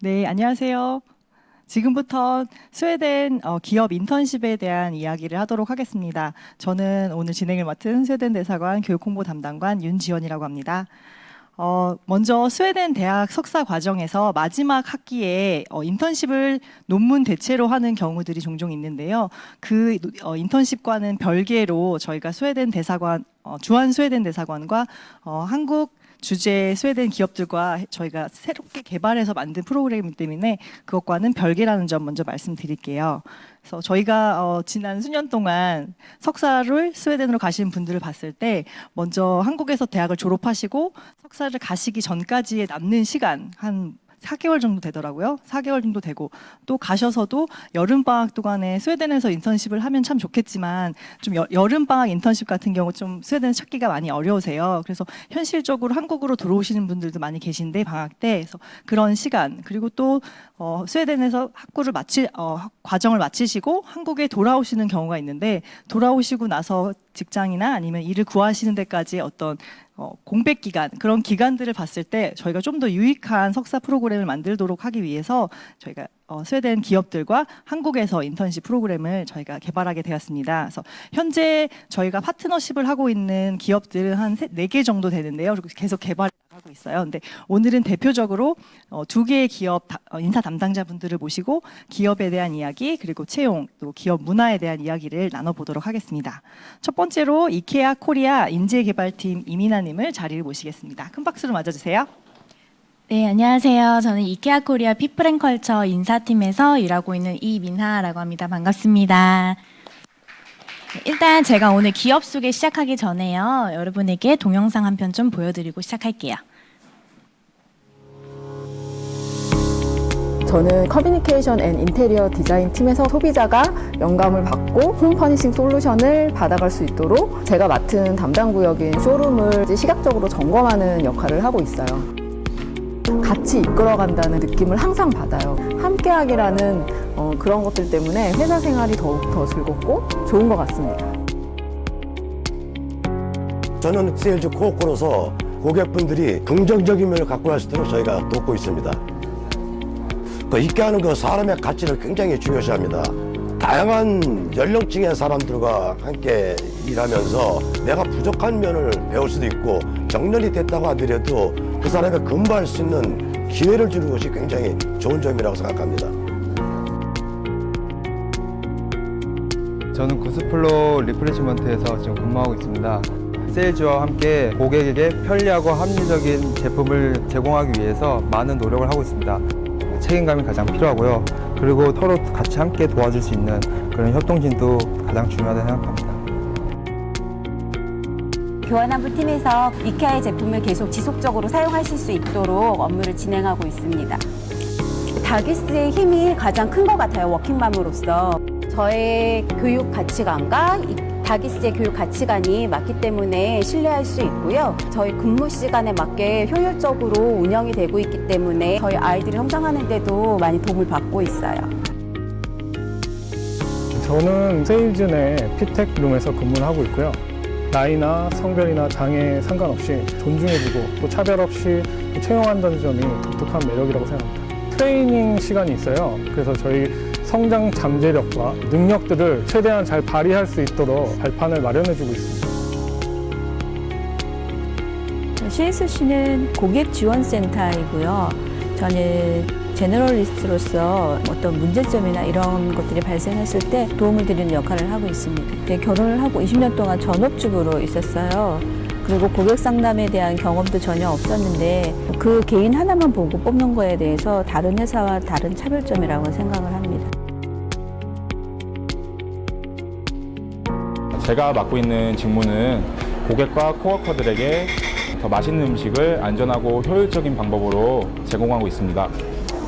네, 안녕하세요. 지금부터 스웨덴 어, 기업 인턴십에 대한 이야기를 하도록 하겠습니다. 저는 오늘 진행을 맡은 스웨덴 대사관 교육홍보 담당관 윤지원이라고 합니다. 어, 먼저 스웨덴 대학 석사 과정에서 마지막 학기에 어, 인턴십을 논문 대체로 하는 경우들이 종종 있는데요. 그 어, 인턴십과는 별개로 저희가 스웨덴 대사관, 어, 주한 스웨덴 대사관과 어, 한국 주제 스웨덴 기업들과 저희가 새롭게 개발해서 만든 프로그램이기 때문에 그것과는 별개라는 점 먼저 말씀드릴게요. 그래서 저희가 어, 지난 수년 동안 석사를 스웨덴으로 가신 분들을 봤을 때 먼저 한국에서 대학을 졸업하시고 석사를 가시기 전까지의 남는 시간 한 4개월 정도 되더라고요. 4개월 정도 되고 또 가셔서도 여름 방학 동안에 스웨덴에서 인턴십을 하면 참 좋겠지만 좀 여, 름 방학 인턴십 같은 경우 좀 스웨덴 찾기가 많이 어려우세요. 그래서 현실적으로 한국으로 들어오시는 분들도 많이 계신데 방학 때 그래서 그런 시간 그리고 또 어, 스웨덴에서 학구를 마치 어, 과정을 마치시고 한국에 돌아오시는 경우가 있는데 돌아오시고 나서 직장이나 아니면 일을 구하시는 데까지 어떤 어, 공백 기간 그런 기간들을 봤을 때 저희가 좀 더 유익한 석사 프로그램을 만들도록 하기 위해서 저희가 어, 스웨덴 기업들과 한국에서 인턴십 프로그램을 저희가 개발하게 되었습니다. 그래서 현재 저희가 파트너십을 하고 있는 기업들은 한 네 개 정도 되는데요. 계속 개발 하고 있어요. 근데 오늘은 대표적으로 어, 두 개의 기업 다, 어, 인사 담당자분들을 모시고 기업에 대한 이야기 그리고 채용 또 기업 문화에 대한 이야기를 나눠보도록 하겠습니다. 첫 번째로 이케아 코리아 인재개발팀 이민아님을 자리를 모시겠습니다. 큰 박수로 맞아주세요. 네, 안녕하세요. 저는 이케아 코리아 People and Culture 인사팀에서 일하고 있는 이민하라고 합니다. 반갑습니다. 일단 제가 오늘 기업 소개 시작하기 전에요. 여러분에게 동영상 한 편 좀 보여드리고 시작할게요. 저는 communication and interior design 팀에서 소비자가 영감을 받고 home furnishing solution을 받아갈 수 있도록 제가 맡은 담당 구역인 쇼룸을 시각적으로 점검하는 역할을 하고 있어요. 같이 이끌어간다는 느낌을 항상 받아요. 함께하기라는 어, 그런 것들 때문에 회사 생활이 더욱 더 즐겁고 좋은 것 같습니다. 저는 세일즈 코어코로서 고객분들이 긍정적인 면을 갖고 갈 수 있도록 저희가 돕고 있습니다. 그 있게 하는 그 사람의 가치를 굉장히 중요시합니다. 다양한 연령층의 사람들과 함께 일하면서 내가 부족한 면을 배울 수도 있고 정년이 됐다고 하더라도 그 사람의 근무할 수 있는 기회를 주는 것이 굉장히 좋은 점이라고 생각합니다. 저는 goods flow replenishment에서 지금 근무하고 있습니다. sales와 함께 고객에게 편리하고 합리적인 제품을 제공하기 위해서 많은 노력을 하고 있습니다. 책임감이 가장 필요하고요. 그리고 서로 같이 함께 도와줄 수 있는 그런 협동심도 가장 중요하다고 생각합니다. 교환환부 팀에서 이케아의 제품을 계속 지속적으로 사용하실 수 있도록 업무를 진행하고 있습니다. 다기스의 힘이 가장 큰 것 같아요, 워킹맘으로서. 저의 교육 가치관과 다기스의 교육 가치관이 맞기 때문에 신뢰할 수 있고요. 저희 근무 시간에 맞게 효율적으로 운영이 되고 있기 때문에 저희 아이들이 성장하는 데도 많이 도움을 받고 있어요. 저는 sales 내 피텍룸에서 근무를 하고 있고요. 나이나 성별이나 장애 상관없이 존중해주고 또 차별 없이 채용한다는 점이 독특한 매력이라고 생각합니다. 트레이닝 시간이 있어요. 그래서 저희 성장 잠재력과 능력들을 최대한 잘 발휘할 수 있도록 발판을 마련해주고 있습니다. CSC는 고객 지원센터이고요. 저는 제너럴리스트로서 어떤 문제점이나 이런 것들이 발생했을 때 도움을 드리는 역할을 하고 있습니다. 결혼을 하고 20년 동안 전업주부로 있었어요. 그리고 고객 상담에 대한 경험도 전혀 없었는데 그 개인 하나만 보고 뽑는 거에 대해서 다른 회사와 다른 차별점이라고 생각을 합니다. 제가 맡고 있는 직무는 고객과 코워커들에게 더 맛있는 음식을 안전하고 효율적인 방법으로 제공하고 있습니다.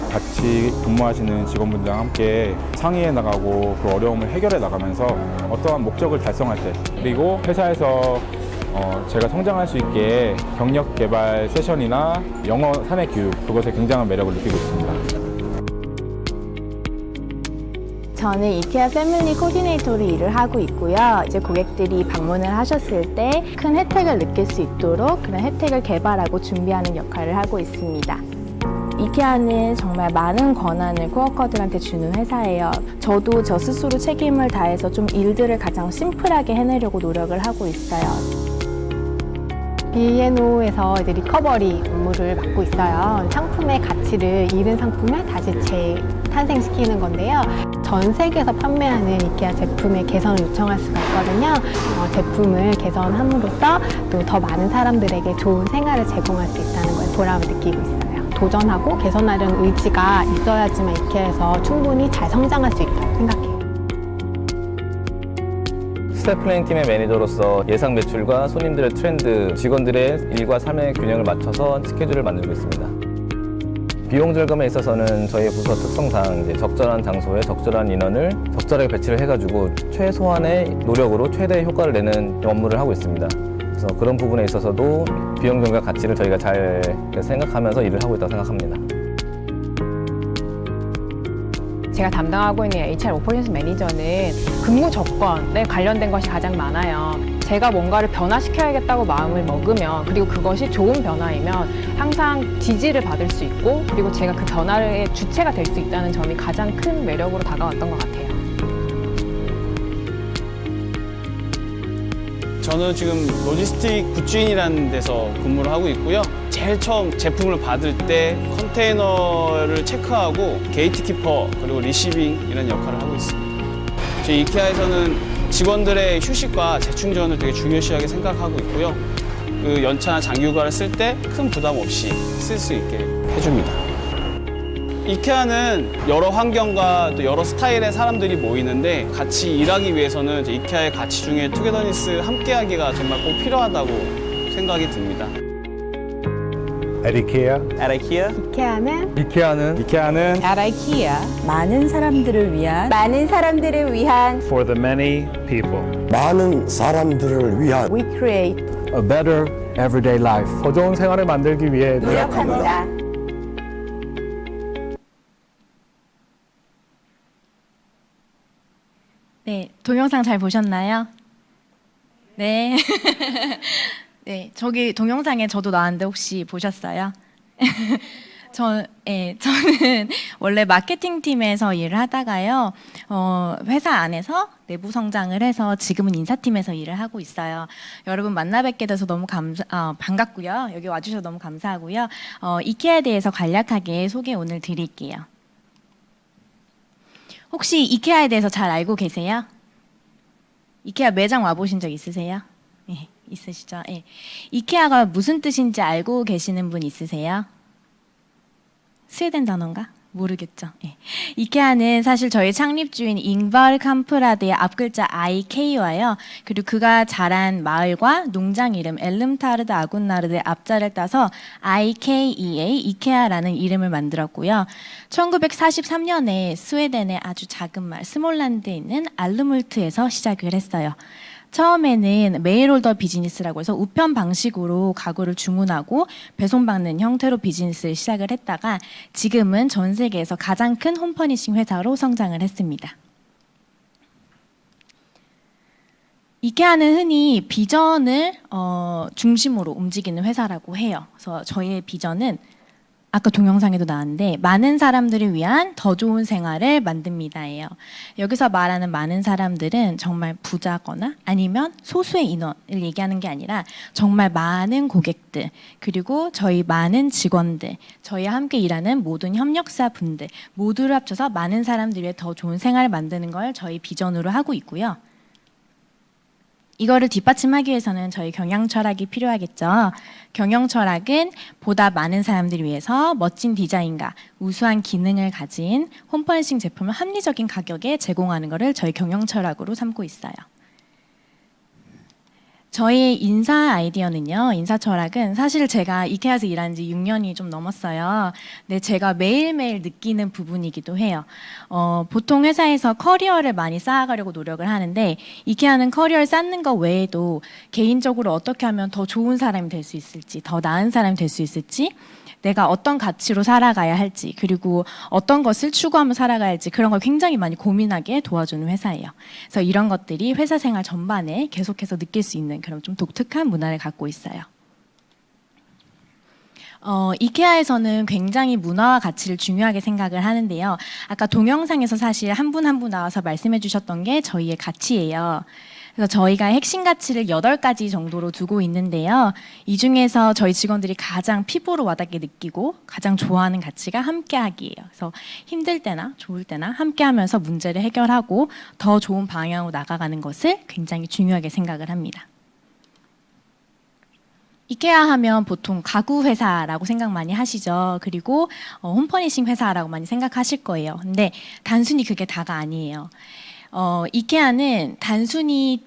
같이 근무하시는 직원분들과 함께 상의해 나가고 그 어려움을 해결해 나가면서 어떠한 목적을 달성할 때 그리고 회사에서 어, 제가 성장할 수 있게 경력 개발 세션이나 영어 사내 교육 그것에 굉장한 매력을 느끼고 있습니다. 저는 이케아 패밀리 코디네이터로 일을 하고 있고요. 이제 고객들이 방문을 하셨을 때 큰 혜택을 느낄 수 있도록 그런 혜택을 개발하고 준비하는 역할을 하고 있습니다. 이케아는 정말 많은 권한을 코어커들한테 주는 회사예요. 저도 저 스스로 책임을 다해서 좀 일들을 가장 심플하게 해내려고 노력을 하고 있어요. B&O에서 이제 리커버리 업무를 맡고 있어요. 상품의 가치를 잃은 상품을 다시 재탄생시키는 건데요. 전 세계에서 판매하는 이케아 제품의 개선을 요청할 수가 있거든요. 어, 제품을 개선함으로써 또 더 많은 사람들에게 좋은 생활을 제공할 수 있다는 거에 보람을 느끼고 있어요. 도전하고 개선하려는 의지가 있어야지만 이케아에서 충분히 잘 성장할 수 있다고 생각해요. planning 팀의 매니저로서 예상 매출과 손님들의 트렌드, 직원들의 일과 삶의 균형을 맞춰서 스케줄을 만들고 있습니다. 비용 절감에 있어서는 저희 부서 특성상 이제 적절한 장소에 적절한 인원을 적절하게 배치를 해가지고 최소한의 노력으로 최대의 효과를 내는 업무를 하고 있습니다. 그래서 그런 부분에 있어서도 비용 절감 가치를 저희가 잘 생각하면서 일을 하고 있다고 생각합니다. 제가 담당하고 있는 HR 오퍼레이션 매니저는 근무 조건에 관련된 것이 가장 많아요. 제가 뭔가를 변화시켜야겠다고 마음을 먹으면 그리고 그것이 좋은 변화이면 항상 지지를 받을 수 있고 그리고 제가 그 변화의 주체가 될 수 있다는 점이 가장 큰 매력으로 다가왔던 것 같아요. 저는 지금 logistic goods in이라는 데서 근무를 하고 있고요. 제일 처음 제품을 받을 때 컨테이너를 체크하고 gatekeeper 그리고 receiving 이런 역할을 하고 있습니다. 저희 이케아에서는 직원들의 휴식과 재충전을 되게 중요시하게 생각하고 있고요. 그 연차나 장기휴가를 쓸 때 큰 부담 없이 쓸 수 있게 해줍니다. 이케아는 여러 환경과 또 여러 스타일의 사람들이 모이는데 같이 일하기 위해서는 이케아의 가치 중에 투게더니스 함께하기가 정말 꼭 필요하다고 생각이 듭니다. At IKEA, At IKEA, 이케아는 이케아는 이케아는 아라이키아 많은 사람들을 위한 많은 사람들을 위한 for the many people. 많은 사람들을 위한 We Create A better everyday life. 더 좋은 생활을 만들기 위해 노력합니다. 네, 동영상 잘 보셨나요? 네. 네, 저기 동영상에 저도 나왔는데 혹시 보셨어요? 저, 예, 저는 원래 마케팅 팀에서 일을 하다가요, 어, 회사 안에서 내부 성장을 해서 지금은 인사팀에서 일을 하고 있어요. 여러분 만나 뵙게 돼서 너무 감사, 어, 반갑고요. 여기 와주셔서 너무 감사하고요. 어, 이케아에 대해서 간략하게 소개 오늘 드릴게요. 혹시 이케아에 대해서 잘 알고 계세요? 이케아 매장 와보신 적 있으세요? 예, 있으시죠? 예. 이케아가 무슨 뜻인지 알고 계시는 분 있으세요? 스웨덴 단어인가? 모르겠죠. 예. 이케아는 사실 저희 창립주인 잉발 캄프라드의 앞글자 IK와요. 그리고 그가 자란 마을과 농장 이름 엘름타르드 아군나르드의 앞자를 따서 IKEA 이케아라는 이름을 만들었고요. 1943년에 스웨덴의 아주 작은 마을 스몰란드에 있는 알름훌트에서 시작을 했어요. 처음에는 mail order business라고 해서 우편 방식으로 가구를 주문하고 배송받는 형태로 비즈니스를 시작을 했다가 지금은 전 세계에서 가장 큰 home furnishing 회사로 성장을 했습니다. 이케아는 흔히 비전을 어, 중심으로 움직이는 회사라고 해요. 그래서 저희의 비전은 아까 동영상에도 나왔는데 많은 사람들을 위한 더 좋은 생활을 만듭니다예요. 여기서 말하는 많은 사람들은 정말 부자거나 아니면 소수의 인원을 얘기하는 게 아니라 정말 많은 고객들 그리고 저희 많은 직원들 저희와 함께 일하는 모든 협력사 분들 모두를 합쳐서 많은 사람들 위해 더 좋은 생활을 만드는 걸 저희 비전으로 하고 있고요. 이거를 뒷받침하기 위해서는 저희 경영 철학이 필요하겠죠. 경영 철학은 보다 많은 사람들을 위해서 멋진 디자인과 우수한 기능을 가진 홈퍼니싱 제품을 합리적인 가격에 제공하는 것을 저희 경영 철학으로 삼고 있어요. 저희 인사 아이디어는요, 인사 철학은 사실 제가 이케아에서 일한 지 6년이 좀 넘었어요. 근데 제가 매일매일 느끼는 부분이기도 해요. 어, 보통 회사에서 커리어를 많이 쌓아가려고 노력을 하는데, 이케아는 커리어를 쌓는 것 외에도 개인적으로 어떻게 하면 더 좋은 사람이 될 수 있을지, 더 나은 사람이 될 수 있을지, 내가 어떤 가치로 살아가야 할지 그리고 어떤 것을 추구하며 살아가야 할지 그런 걸 굉장히 많이 고민하게 도와주는 회사예요. 그래서 이런 것들이 회사 생활 전반에 계속해서 느낄 수 있는 그런 좀 독특한 문화를 갖고 있어요. 어, 이케아에서는 굉장히 문화와 가치를 중요하게 생각을 하는데요. 아까 동영상에서 사실 한 분 한분 나와서 말씀해 주셨던 게 저희의 가치예요. 그래서 저희가 핵심 가치를 8가지 정도로 두고 있는데요. 이 중에서 저희 직원들이 가장 피부로 와닿게 느끼고 가장 좋아하는 가치가 함께하기예요. 그래서 힘들 때나 좋을 때나 함께하면서 문제를 해결하고 더 좋은 방향으로 나가가는 것을 굉장히 중요하게 생각을 합니다. 이케아 하면 보통 가구 회사라고 생각 많이 하시죠. 그리고 어, 홈퍼니싱 회사라고 많이 생각하실 거예요. 근데 단순히 그게 다가 아니에요. 어, 이케아는 단순히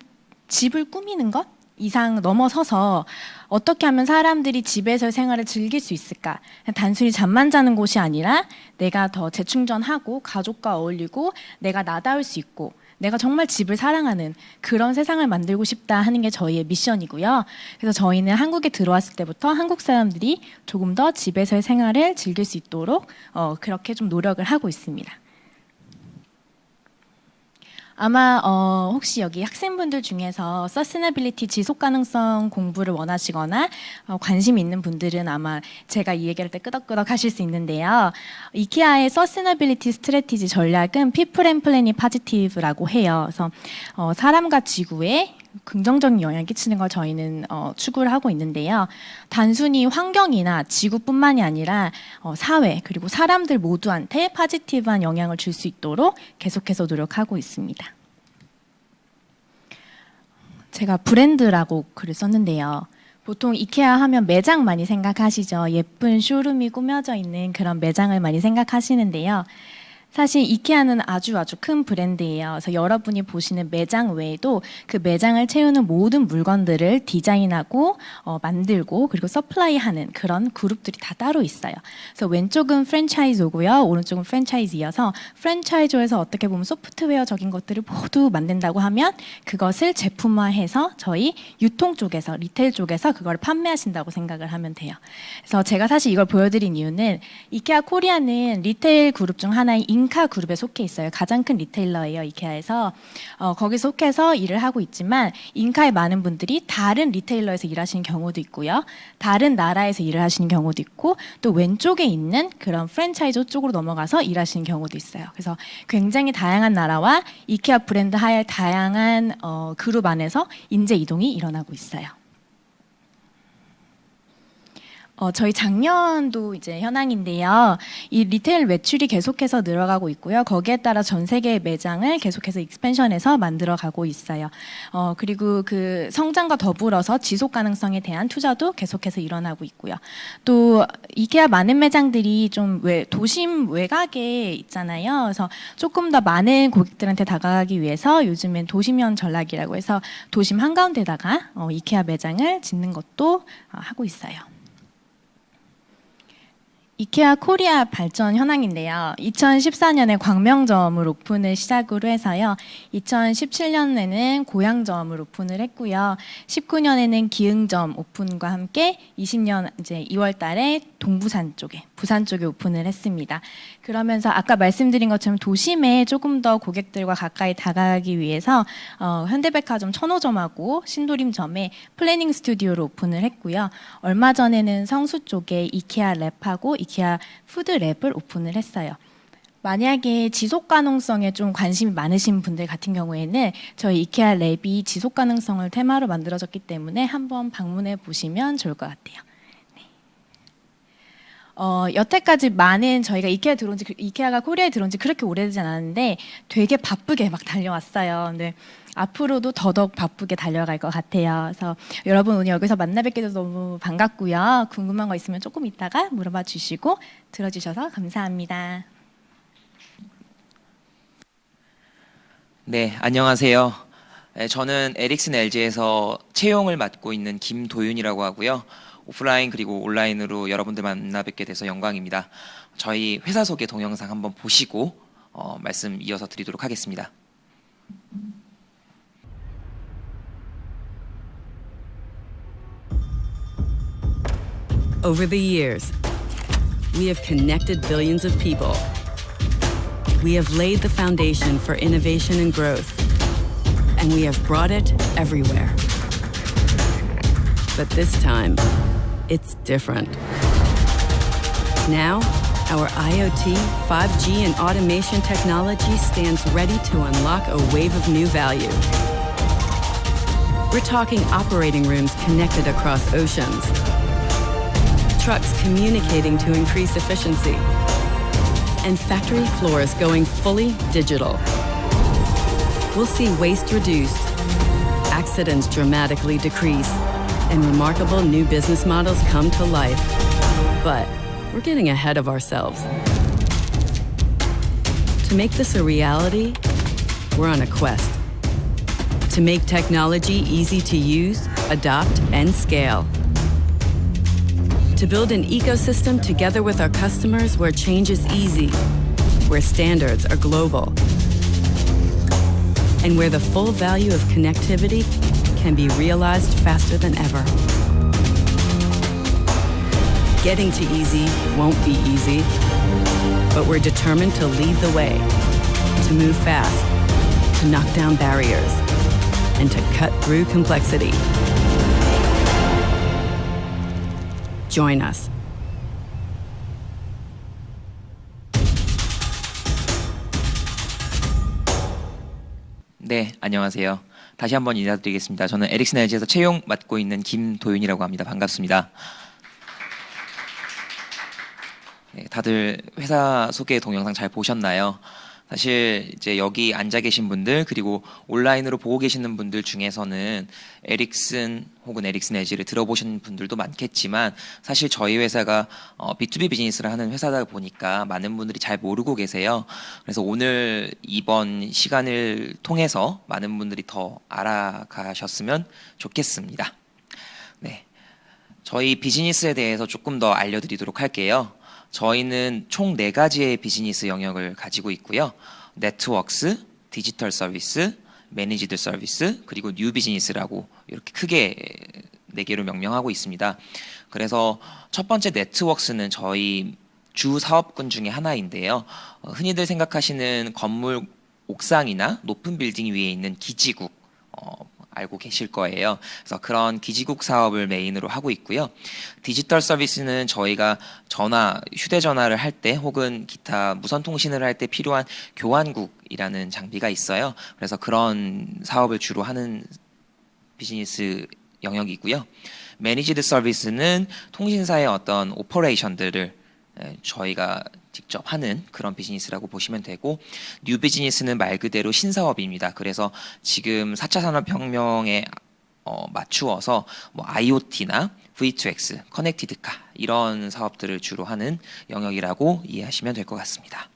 집을 꾸미는 것 이상 넘어서서 어떻게 하면 사람들이 집에서 생활을 즐길 수 있을까? 단순히 잠만 자는 곳이 아니라 내가 더 재충전하고 가족과 어울리고 내가 나다울 수 있고 내가 정말 집을 사랑하는 그런 세상을 만들고 싶다 하는 게 저희의 미션이고요. 그래서 저희는 한국에 들어왔을 때부터 한국 사람들이 조금 더 집에서의 생활을 즐길 수 있도록 어, 그렇게 좀 노력을 하고 있습니다. 아마 어, 혹시 여기 학생분들 중에서 sustainability 지속 가능성 공부를 원하시거나 어, 관심 있는 분들은 아마 제가 이 얘기할 때 끄덕끄덕 하실 수 있는데요. 이케아의 sustainability strategy 전략은 people and planet positive라고 해요. 그래서 어, 사람과 지구에 긍정적인 영향을 끼치는 걸 저희는 어, 추구를 하고 있는데요. 단순히 환경이나 지구뿐만이 아니라 어, 사회 그리고 사람들 모두한테 파지티브한 영향을 줄 수 있도록 계속해서 노력하고 있습니다. 제가 브랜드라고 글을 썼는데요. 보통 이케아 하면 매장 많이 생각하시죠. 예쁜 쇼룸이 꾸며져 있는 그런 매장을 많이 생각하시는데요. 사실 이케아는 아주 아주 큰 브랜드예요. 그래서 여러분이 보시는 매장 외에도 그 매장을 채우는 모든 물건들을 디자인하고 어, 만들고 그리고 supply하는 그런 그룹들이 다 따로 있어요. 그래서 왼쪽은 franchisor고요, 오른쪽은 franchisee여서 franchisor에서 어떻게 보면 소프트웨어적인 것들을 모두 만든다고 하면 그것을 제품화해서 저희 유통 쪽에서 retail 쪽에서 그걸 판매하신다고 생각을 하면 돼요. 그래서 제가 사실 이걸 보여드린 이유는 이케아 코리아는 retail 그룹 중 하나인 Ingka 그룹에 속해 있어요. 가장 큰 retailer예요. 이케아에서 어, 거기 속해서 일을 하고 있지만 Ingka의 많은 분들이 다른 retailer에서 일하시는 경우도 있고요. 다른 나라에서 일을 하시는 경우도 있고 또 왼쪽에 있는 그런 프랜차이즈 쪽으로 넘어가서 일하시는 경우도 있어요. 그래서 굉장히 다양한 나라와 이케아 브랜드 하에 다양한 어, 그룹 안에서 인재 이동이 일어나고 있어요. 어, 저희 작년도 이제 현황인데요. 이 retail 매출이 계속해서 늘어가고 있고요. 거기에 따라 전 세계 매장을 계속해서 expansion해서 만들어 가고 있어요. 어, 그리고 그 성장과 더불어서 지속 가능성에 대한 투자도 계속해서 일어나고 있고요. 또 이케아 많은 매장들이 좀 외, 도심 외곽에 있잖아요. 그래서 조금 더 많은 고객들한테 다가가기 위해서 요즘엔 도심형 전략이라고 해서 도심 한가운데다가 어, 이케아 매장을 짓는 것도 어, 하고 있어요. 이케아 코리아 발전 현황인데요. 2014년에 광명점을 오픈을 시작으로 해서요. 2017년에는 고양점을 오픈을 했고요. 19년에는 기흥점 오픈과 함께 20년 이제 2월 달에 동부산 쪽에 부산 쪽에 오픈을 했습니다. 그러면서 아까 말씀드린 것처럼 도심에 조금 더 고객들과 가까이 다가가기 위해서 어, 현대백화점 천호점하고 신도림점에 planning studio를 오픈을 했고요. 얼마 전에는 성수 쪽에 이케아 lab하고 이케아 food lab을 오픈을 했어요. 만약에 지속 가능성에 좀 관심이 많으신 분들 같은 경우에는 저희 이케아 랩이 지속 가능성을 테마로 만들어졌기 때문에 한번 방문해 보시면 좋을 것 같아요. 어, 여태까지 많은 저희가 이케아 들어온 지, 이케아가 코리아에 들어온 지 그렇게 오래되지 않았는데 되게 바쁘게 막 달려왔어요. 근데 앞으로도 더더욱 바쁘게 달려갈 것 같아요. 그래서 여러분 오늘 여기서 만나 뵙게 돼서 너무 반갑고요. 궁금한 거 있으면 조금 이따가 물어봐 주시고 들어주셔서 감사합니다. 네, 안녕하세요. 네, 저는 에릭슨 LG에서 채용을 맡고 있는 김도윤이라고 하고요. 오프라인 그리고 온라인으로 여러분들 만나 뵙게 돼서 영광입니다. 저희 회사 소개 동영상 한번 보시고 어, 말씀 이어서 드리도록 하겠습니다. And we have brought it everywhere. But this time, it's different. Now, our IoT, 5G, and automation technology stands ready to unlock a wave of new value. We're talking operating rooms connected across oceans, trucks communicating to increase efficiency, and factory floors going fully digital. We'll see waste reduced, accidents dramatically decrease, and remarkable new business models come to life. But we're getting ahead of ourselves. To make this a reality, we're on a quest. To make technology easy to use, adopt, and scale. To build an ecosystem together with our customers where change is easy, where standards are global, and where the full value of connectivity can be realized faster than ever. Getting to easy won't be easy, but we're determined to lead the way, to move fast, to knock down barriers, and to cut through complexity. Join us. 네, 안녕하세요. 다시 한번 인사드리겠습니다. 저는 에릭슨 LG에서 채용 맡고 있는 김도윤이라고 합니다. 반갑습니다. 네, 다들 회사 소개 동영상 잘 보셨나요? 사실 이제 여기 앉아 계신 분들 그리고 온라인으로 보고 계시는 분들 중에서는 에릭슨 혹은 에릭슨 LG를 들어보신 분들도 많겠지만 사실 저희 회사가 어, B2B 비즈니스를 하는 회사다 보니까 많은 분들이 잘 모르고 계세요. 그래서 오늘 이번 시간을 통해서 많은 분들이 더 알아가셨으면 좋겠습니다. 네. 저희 비즈니스에 대해서 조금 더 알려드리도록 할게요. 저희는 총 네 가지의 비즈니스 영역을 가지고 있고요. 네트워크스, 디지털 서비스, managed service, 그리고 new business라고 이렇게 크게 네 개로 명명하고 있습니다. 그래서 첫 번째 networks는 저희 주 사업군 중에 하나인데요. 어, 흔히들 생각하시는 건물 옥상이나 높은 빌딩 위에 있는 기지국 어, 알고 계실 거예요. 그래서 그런 기지국 사업을 메인으로 하고 있고요. digital service는 저희가 전화, 휴대전화를 할 때 혹은 기타 무선 통신을 할 때 필요한 교환국이라는 장비가 있어요. 그래서 그런 사업을 주로 하는 비즈니스 영역이고요. managed service는 통신사의 어떤 operation들을 에, 저희가 직접 하는 그런 비즈니스라고 보시면 되고 new business는 말 그대로 신사업입니다. 그래서 지금 4차 산업혁명에 어, 맞추어서 뭐 IoT나 V2X, connected car 이런 사업들을 주로 하는 영역이라고 이해하시면 될 것 같습니다.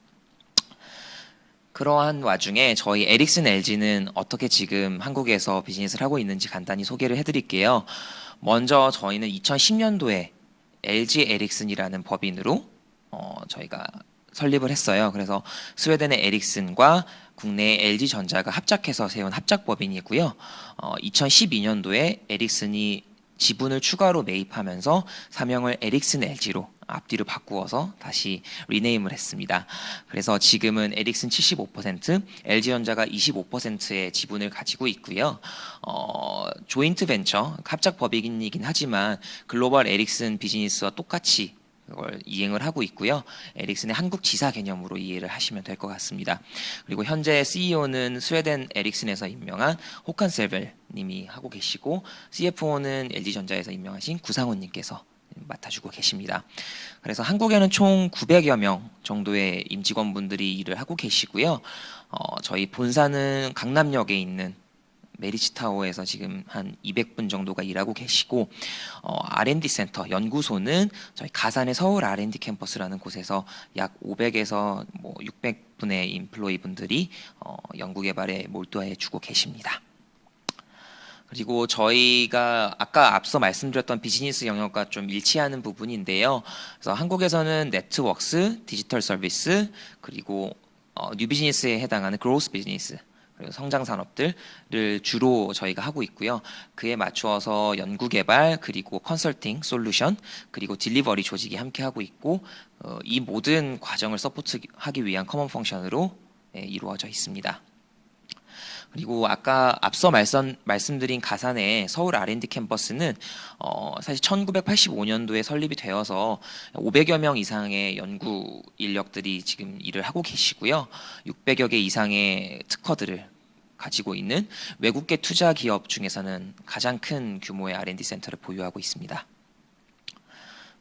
그러한 와중에 저희 에릭슨 LG는 어떻게 지금 한국에서 비즈니스를 하고 있는지 간단히 소개를 해드릴게요. 먼저 저희는 2010년도에 LG 에릭슨이라는 법인으로 어, 저희가 설립을 했어요. 그래서 스웨덴의 에릭슨과 국내의 LG전자가 합작해서 세운 합작법인이고요. 어, 2012년도에 에릭슨이 지분을 추가로 매입하면서 사명을 에릭슨 LG로 앞뒤로 바꾸어서 다시 rename을 했습니다. 그래서 지금은 에릭슨 75%, LG전자가 25%의 지분을 가지고 있고요. 어, 조인트 벤처, 합작 법인이긴 하지만 글로벌 에릭슨 비즈니스와 똑같이 그걸 이행을 하고 있고요. 에릭슨의 한국 지사 개념으로 이해를 하시면 될 것 같습니다. 그리고 현재 CEO는 스웨덴 에릭슨에서 임명한 호칸 셀벨 님이 하고 계시고 CFO는 LG전자에서 임명하신 구상훈 님께서 맡아주고 계십니다. 그래서 한국에는 총 900여 명 정도의 임직원분들이 일을 하고 계시고요. 어, 저희 본사는 강남역에 있는 메리츠 타워에서 지금 한 200분 정도가 일하고 계시고 어, R&D 센터 연구소는 저희 가산의 서울 R&D 캠퍼스라는 곳에서 약 500에서 뭐 600분의 employee 분들이 어, 연구 개발에 몰두해 주고 계십니다. 그리고 저희가 아까 앞서 말씀드렸던 비즈니스 영역과 좀 일치하는 부분인데요. 그래서 한국에서는 networks, digital service, 그리고 어, new business에 해당하는 growth business 성장 산업들을 주로 저희가 하고 있고요. 그에 맞추어서 연구 개발 그리고 컨설팅 솔루션 그리고 delivery 조직이 함께 하고 있고 어, 이 모든 과정을 support하기 위한 common function으로 예, 이루어져 있습니다. 그리고 아까 앞서 말씀, 말씀드린 가산의 서울 R&D 캠퍼스는 어, 사실 1985년도에 설립이 되어서 500여 명 이상의 연구 인력들이 지금 일을 하고 계시고요. 600여 개 이상의 특허들을 가지고 있는 외국계 투자 기업 중에서는 가장 큰 규모의 R&D 센터를 보유하고 있습니다.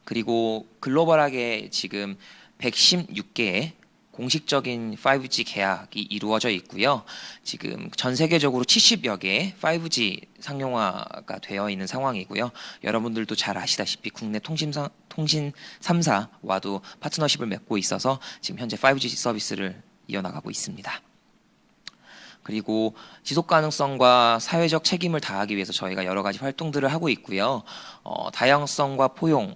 그리고 글로벌하게 지금 116개의 공식적인 5G 계약이 이루어져 있고요. 지금 전 세계적으로 70여 개의 5G 상용화가 되어 있는 상황이고요. 여러분들도 잘 아시다시피 국내 통신사, 통신 3사와도 파트너십을 맺고 있어서 지금 현재 5G 서비스를 이어나가고 있습니다. 그리고 지속 가능성과 사회적 책임을 다하기 위해서 저희가 여러 가지 활동들을 하고 있고요. 어, 다양성과 포용을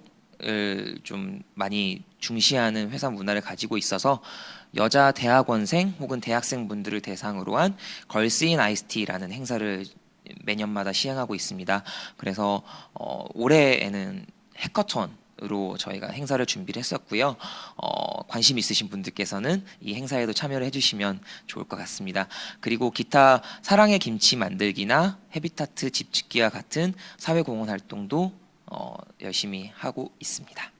좀 많이 중시하는 회사 문화를 가지고 있어서 여자 대학원생 혹은 대학생분들을 대상으로 한 Girls in ICT라는 행사를 매년마다 시행하고 있습니다. 그래서 어, 올해에는 hackathon으로 저희가 행사를 준비를 했었고요. 어, 관심 있으신 분들께서는 이 행사에도 참여를 해주시면 좋을 것 같습니다. 그리고 기타 사랑의 김치 만들기나 헤비타트 집 짓기와 같은 사회공헌 활동도 어, 열심히 하고 있습니다.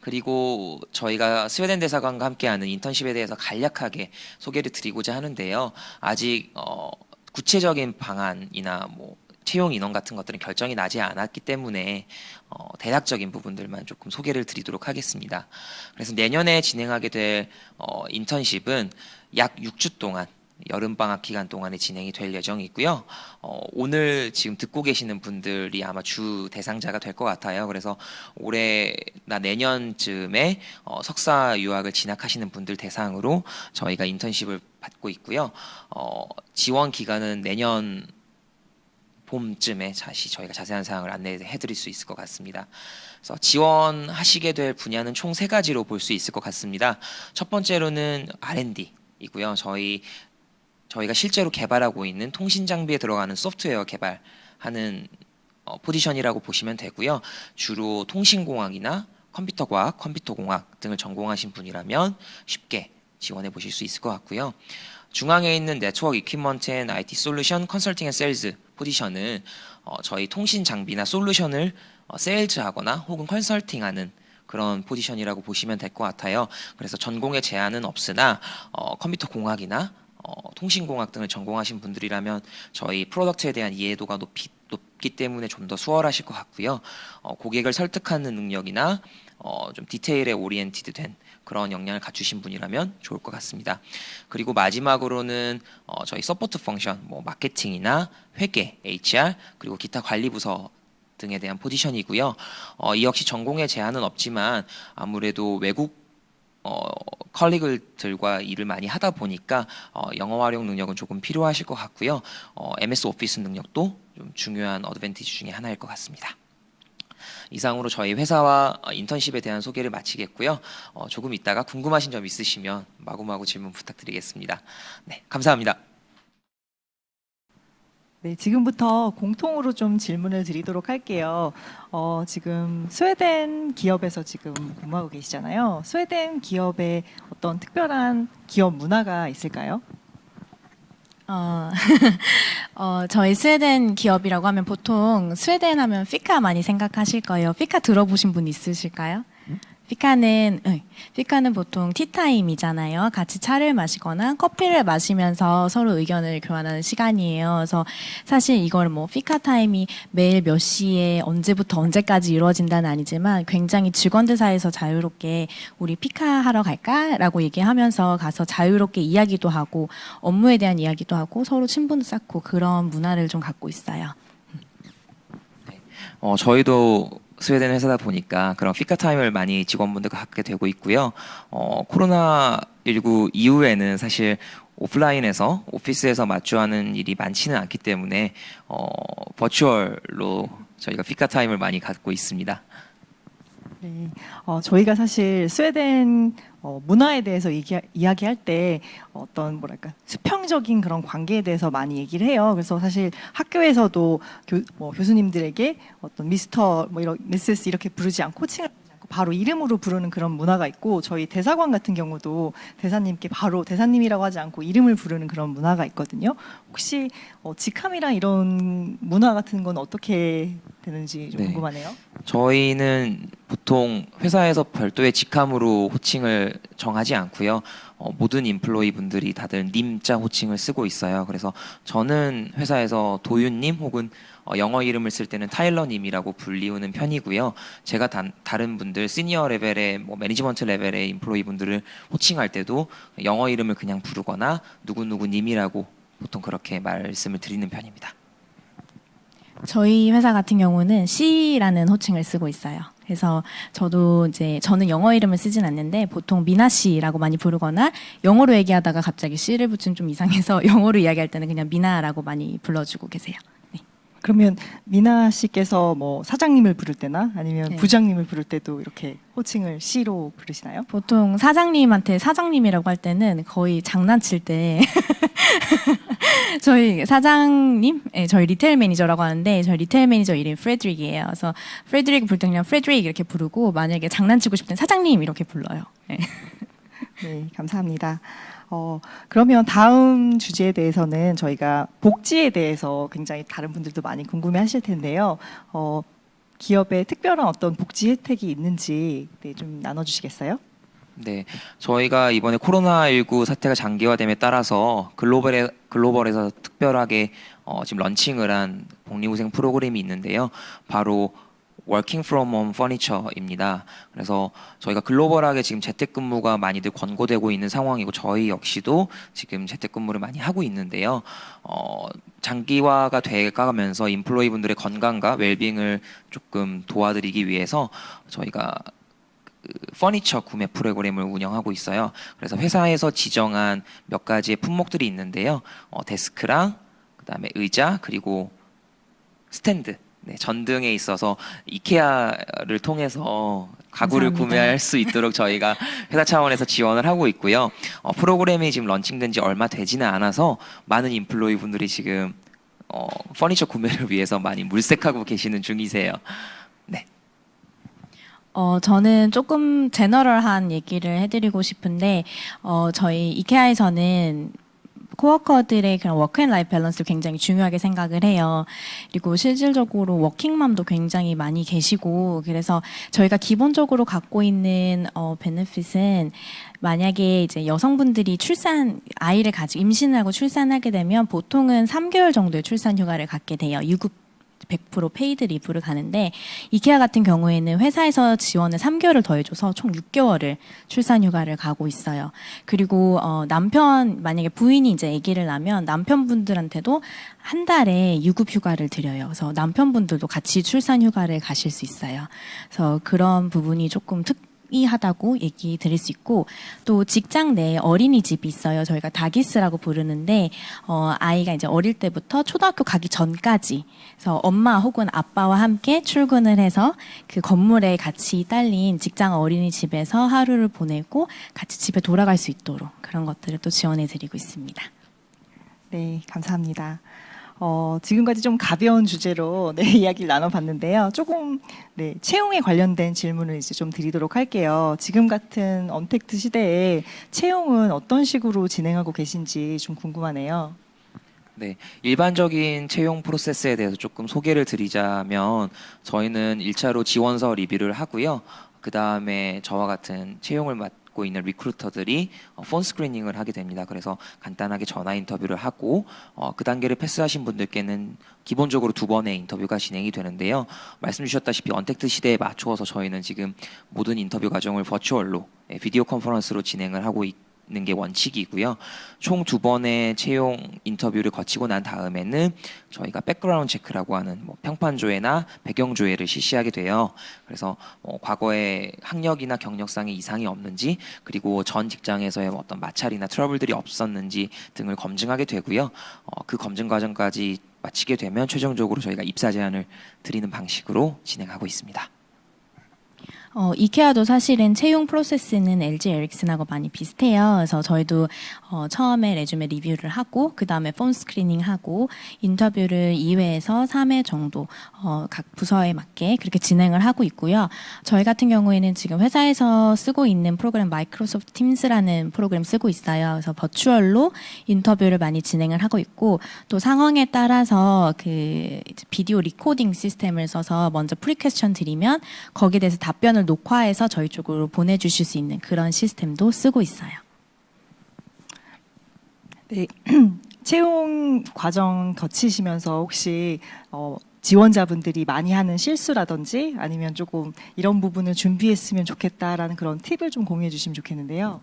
그리고 저희가 스웨덴 대사관과 함께하는 인턴십에 대해서 간략하게 소개를 드리고자 하는데요. 아직 어, 구체적인 방안이나 뭐 채용 인원 같은 것들은 결정이 나지 않았기 때문에 어, 대략적인 부분들만 조금 소개를 드리도록 하겠습니다. 그래서 내년에 진행하게 될 어, 인턴십은 약 6주 동안 여름방학 기간 동안에 진행이 될 예정이고요. 어, 오늘 지금 듣고 계시는 분들이 아마 주 대상자가 될 것 같아요. 그래서 올해나 내년쯤에 어, 석사 유학을 진학하시는 분들 대상으로 저희가 인턴십을 받고 있고요. 어, 지원 기간은 내년 봄쯤에 다시 저희가 자세한 사항을 안내해 드릴 수 있을 것 같습니다. 그래서 지원하시게 될 분야는 총 세 가지로 볼 수 있을 것 같습니다. 첫 번째로는 R&D 이고요. 저희 저희가 실제로 개발하고 있는 통신 장비에 들어가는 소프트웨어 개발하는 어, 포지션이라고 보시면 되고요. 주로 통신공학이나 컴퓨터과학, 컴퓨터공학 등을 전공하신 분이라면 쉽게 지원해 보실 수 있을 것 같고요. 중앙에 있는 네트워크 이퀴먼트 앤 IT 솔루션 컨설팅 앤 세일즈 포지션은 어, 저희 통신 장비나 solution을 어, 세일즈하거나 혹은 컨설팅하는 그런 포지션이라고 보시면 될 것 같아요. 그래서 전공의 제한은 없으나 어, 컴퓨터 공학이나 어, 통신공학 등을 전공하신 분들이라면 저희 product에 대한 이해도가 높이, 높기 때문에 좀 더 수월하실 것 같고요. 어, 고객을 설득하는 능력이나 어, 좀 디테일에 oriented 된 그런 역량을 갖추신 분이라면 좋을 것 같습니다. 그리고 마지막으로는 어, 저희 support function, 뭐 마케팅이나 회계, HR 그리고 기타 관리 부서 등에 대한 포지션이고요. 어, 이 역시 전공에 제한은 없지만 아무래도 외국 어, 컬리그들과 일을 많이 하다 보니까 어, 영어 활용 능력은 조금 필요하실 것 같고요. 어, MS 오피스 능력도 좀 중요한 어드밴티지 중에 하나일 것 같습니다. 이상으로 저희 회사와 어, 인턴십에 대한 소개를 마치겠고요. 어, 조금 있다가 궁금하신 점 있으시면 마구마구 질문 부탁드리겠습니다. 네, 감사합니다. 네, 지금부터 공통으로 좀 질문을 드리도록 할게요. 어, 지금 스웨덴 기업에서 지금 근무하고 계시잖아요. 스웨덴 기업에 어떤 특별한 기업 문화가 있을까요? 어, 어, 저희 스웨덴 기업이라고 하면 보통 스웨덴 하면 피카 많이 생각하실 거예요. 피카 들어보신 분 있으실까요? 피카는 응, 피카는 보통 티타임이잖아요. 같이 차를 마시거나 커피를 마시면서 서로 의견을 교환하는 시간이에요. 그래서 사실 이걸 뭐 fika time이 매일 몇 시에 언제부터 언제까지 이루어진다는 아니지만 굉장히 직원들 사이에서 자유롭게 우리 fika 하러 갈까라고 얘기하면서 가서 자유롭게 이야기도 하고 업무에 대한 이야기도 하고 서로 친분도 쌓고 그런 문화를 좀 갖고 있어요. 어, 저희도 스웨덴 회사다 보니까 그런 fika time을 많이 직원분들과 갖게 되고 있고요. 어, 코로나 19 이후에는 사실 오프라인에서 오피스에서 마주하는 일이 많지는 않기 때문에 어, 버추얼로 저희가 fika time을 많이 갖고 있습니다. 네, 어, 저희가 사실 스웨덴 어, 문화에 대해서 얘기, 이야기할 때 어떤 뭐랄까 수평적인 그런 관계에 대해서 많이 얘기를 해요. 그래서 사실 학교에서도 교, 뭐 교수님들에게 어떤 미스터 뭐 이런 미세스 이렇게 부르지 않고 칭을 않고 바로 이름으로 부르는 그런 문화가 있고 저희 대사관 같은 경우도 대사님께 바로 대사님이라고 하지 않고 이름을 부르는 그런 문화가 있거든요. 혹시 어, 직함이랑 이런 문화 같은 건 어떻게 되는지 좀 네. 궁금하네요. 저희는 보통 회사에서 별도의 직함으로 호칭을 정하지 않고요. 어, 모든 인플로이 분들이 다들 님자 호칭을 쓰고 있어요. 그래서 저는 회사에서 도윤님 혹은 어, 영어 이름을 쓸 때는 타일러님이라고 불리우는 편이고요. 제가 단, 다른 분들 시니어 레벨의 뭐 매니지먼트 레벨의 인플로이 분들을 호칭할 때도 영어 이름을 그냥 부르거나 누구누구님이라고 보통 그렇게 말씀을 드리는 편입니다. 저희 회사 같은 경우는 C라는 호칭을 쓰고 있어요. 그래서 저도 이제 저는 영어 이름을 쓰진 않는데 보통 미나 씨라고 많이 부르거나 영어로 얘기하다가 갑자기 C를 붙이면 좀 이상해서 영어로 이야기할 때는 그냥 미나라고 많이 불러주고 계세요. 그러면 미나 씨께서 뭐 사장님을 부를 때나 아니면 네. 부장님을 부를 때도 이렇게 호칭을 씨로 부르시나요? 보통 사장님한테 사장님이라고 할 때는 거의 장난칠 때 저희 사장님, 예, 저희 retail manager라고 하는데 저희 retail manager 이름이 프레드릭이에요. 그래서 프레드릭 부를 때 그냥 프레드릭 이렇게 부르고 만약에 장난치고 땐 사장님 이렇게 불러요. 예. 네, 감사합니다. 어, 그러면 다음 주제에 대해서는 저희가 복지에 대해서 굉장히 다른 분들도 많이 궁금해 하실 텐데요. 어, 기업에 특별한 어떤 복지 혜택이 있는지 네, 좀 나눠주시겠어요? 네, 저희가 이번에 코로나19 사태가 장기화됨에 따라서 글로벌에, 글로벌에서 특별하게 어, 지금 런칭을 한 복리후생 프로그램이 있는데요. 바로 Working from Home Furniture입니다. 그래서 저희가 글로벌하게 지금 재택근무가 많이들 권고되고 있는 상황이고 저희 역시도 지금 재택근무를 많이 하고 있는데요. 어, 장기화가 돼가면서 employee 분들의 건강과 웰빙을 조금 도와드리기 위해서 저희가 그 furniture 구매 프로그램을 운영하고 있어요. 그래서 회사에서 지정한 몇 가지의 품목들이 있는데요. 어, 데스크랑 그다음에 의자 그리고 스탠드, 네, 전등에 있어서 이케아를 통해서 가구를 감사합니다. 구매할 수 있도록 저희가 회사 차원에서 지원을 하고 있고요. 어, 프로그램이 지금 런칭된 지 얼마 되지는 않아서 많은 employee 분들이 지금 어, furniture 구매를 위해서 많이 물색하고 계시는 중이세요. 어, 저는 조금 general한 얘기를 해드리고 싶은데, 어, 저희 이케아에서는 코워커들의 그런 work and life balance를 굉장히 중요하게 생각을 해요. 그리고 실질적으로 워킹맘도 굉장히 많이 계시고, 그래서 저희가 기본적으로 갖고 있는 어, benefit은 만약에 이제 여성분들이 출산, 아이를 가지고 임신하고 출산하게 되면 보통은 3개월 정도의 출산 휴가를 갖게 돼요. 유급 100% paid leave를 가는데 이케아 같은 경우에는 회사에서 지원을 3개월을 더해줘서 총 6개월을 출산 휴가를 가고 있어요. 그리고 어, 남편 만약에 부인이 이제 아기를 낳으면 남편분들한테도 한 달에 유급 휴가를 드려요. 그래서 남편분들도 같이 출산 휴가를 가실 수 있어요. 그래서 그런 부분이 조금 특 하다고 얘기 드릴 수 있고 또 직장 내에 어린이집이 있어요. 저희가 다기스라고 부르는데 어, 아이가 이제 어릴 때부터 초등학교 가기 전까지 그래서 엄마 혹은 아빠와 함께 출근을 해서 그 건물에 같이 딸린 직장 어린이집에서 하루를 보내고 같이 집에 돌아갈 수 있도록 그런 것들을 또 지원해 드리고 있습니다. 네, 감사합니다. 어, 지금까지 좀 가벼운 주제로 네, 이야기를 나눠봤는데요. 조금 네, 채용에 관련된 질문을 이제 좀 드리도록 할게요. 지금 같은 언택트 시대에 채용은 어떤 식으로 진행하고 계신지 좀 궁금하네요. 네, 일반적인 채용 프로세스에 대해서 조금 소개를 드리자면 저희는 1차로 지원서 리뷰를 하고요. 그 다음에 저와 같은 채용을 맡 고 있는 리크루터들이 어, phone screening을 하게 됩니다. 그래서 간단하게 전화 인터뷰를 하고 어, 그 단계를 패스하신 분들께는 기본적으로 두 번의 인터뷰가 진행이 되는데요. 말씀 주셨다시피 언택트 시대에 맞추어서 저희는 지금 모든 인터뷰 과정을 버추얼로 예, video conference로 진행을 하고 있. 는게 원칙이고요. 총 두 번의 채용 인터뷰를 거치고 난 다음에는 저희가 background check라고 하는 뭐 평판 조회나 배경 조회를 실시하게 돼요. 그래서 뭐 과거에 학력이나 경력상의 이상이 없는지 그리고 전 직장에서의 뭐 어떤 마찰이나 트러블들이 없었는지 등을 검증하게 되고요. 어, 그 검증 과정까지 마치게 되면 최종적으로 저희가 입사 제안을 드리는 방식으로 진행하고 있습니다. 어, 이케아도 사실은 채용 프로세스는 LG 에릭슨하고 많이 비슷해요. 그래서 저희도 어, 처음에 resume review를 하고 그 다음에 phone screening 하고 인터뷰를 2회에서 3회 정도 어, 각 부서에 맞게 그렇게 진행을 하고 있고요. 저희 같은 경우에는 지금 회사에서 쓰고 있는 프로그램 마이크로소프트 팀스라는 프로그램 쓰고 있어요. 그래서 버추얼로 인터뷰를 많이 진행을 하고 있고 또 상황에 따라서 그 video recording system을 써서 먼저 pre-question 드리면 거기에 대해서 답변을 녹화해서 저희 쪽으로 보내주실 수 있는 그런 시스템도 쓰고 있어요. 네, 채용 과정 거치시면서 혹시 어, 지원자분들이 많이 하는 실수라든지 아니면 조금 이런 부분을 준비했으면 좋겠다라는 그런 팁을 좀 공유해 주시면 좋겠는데요.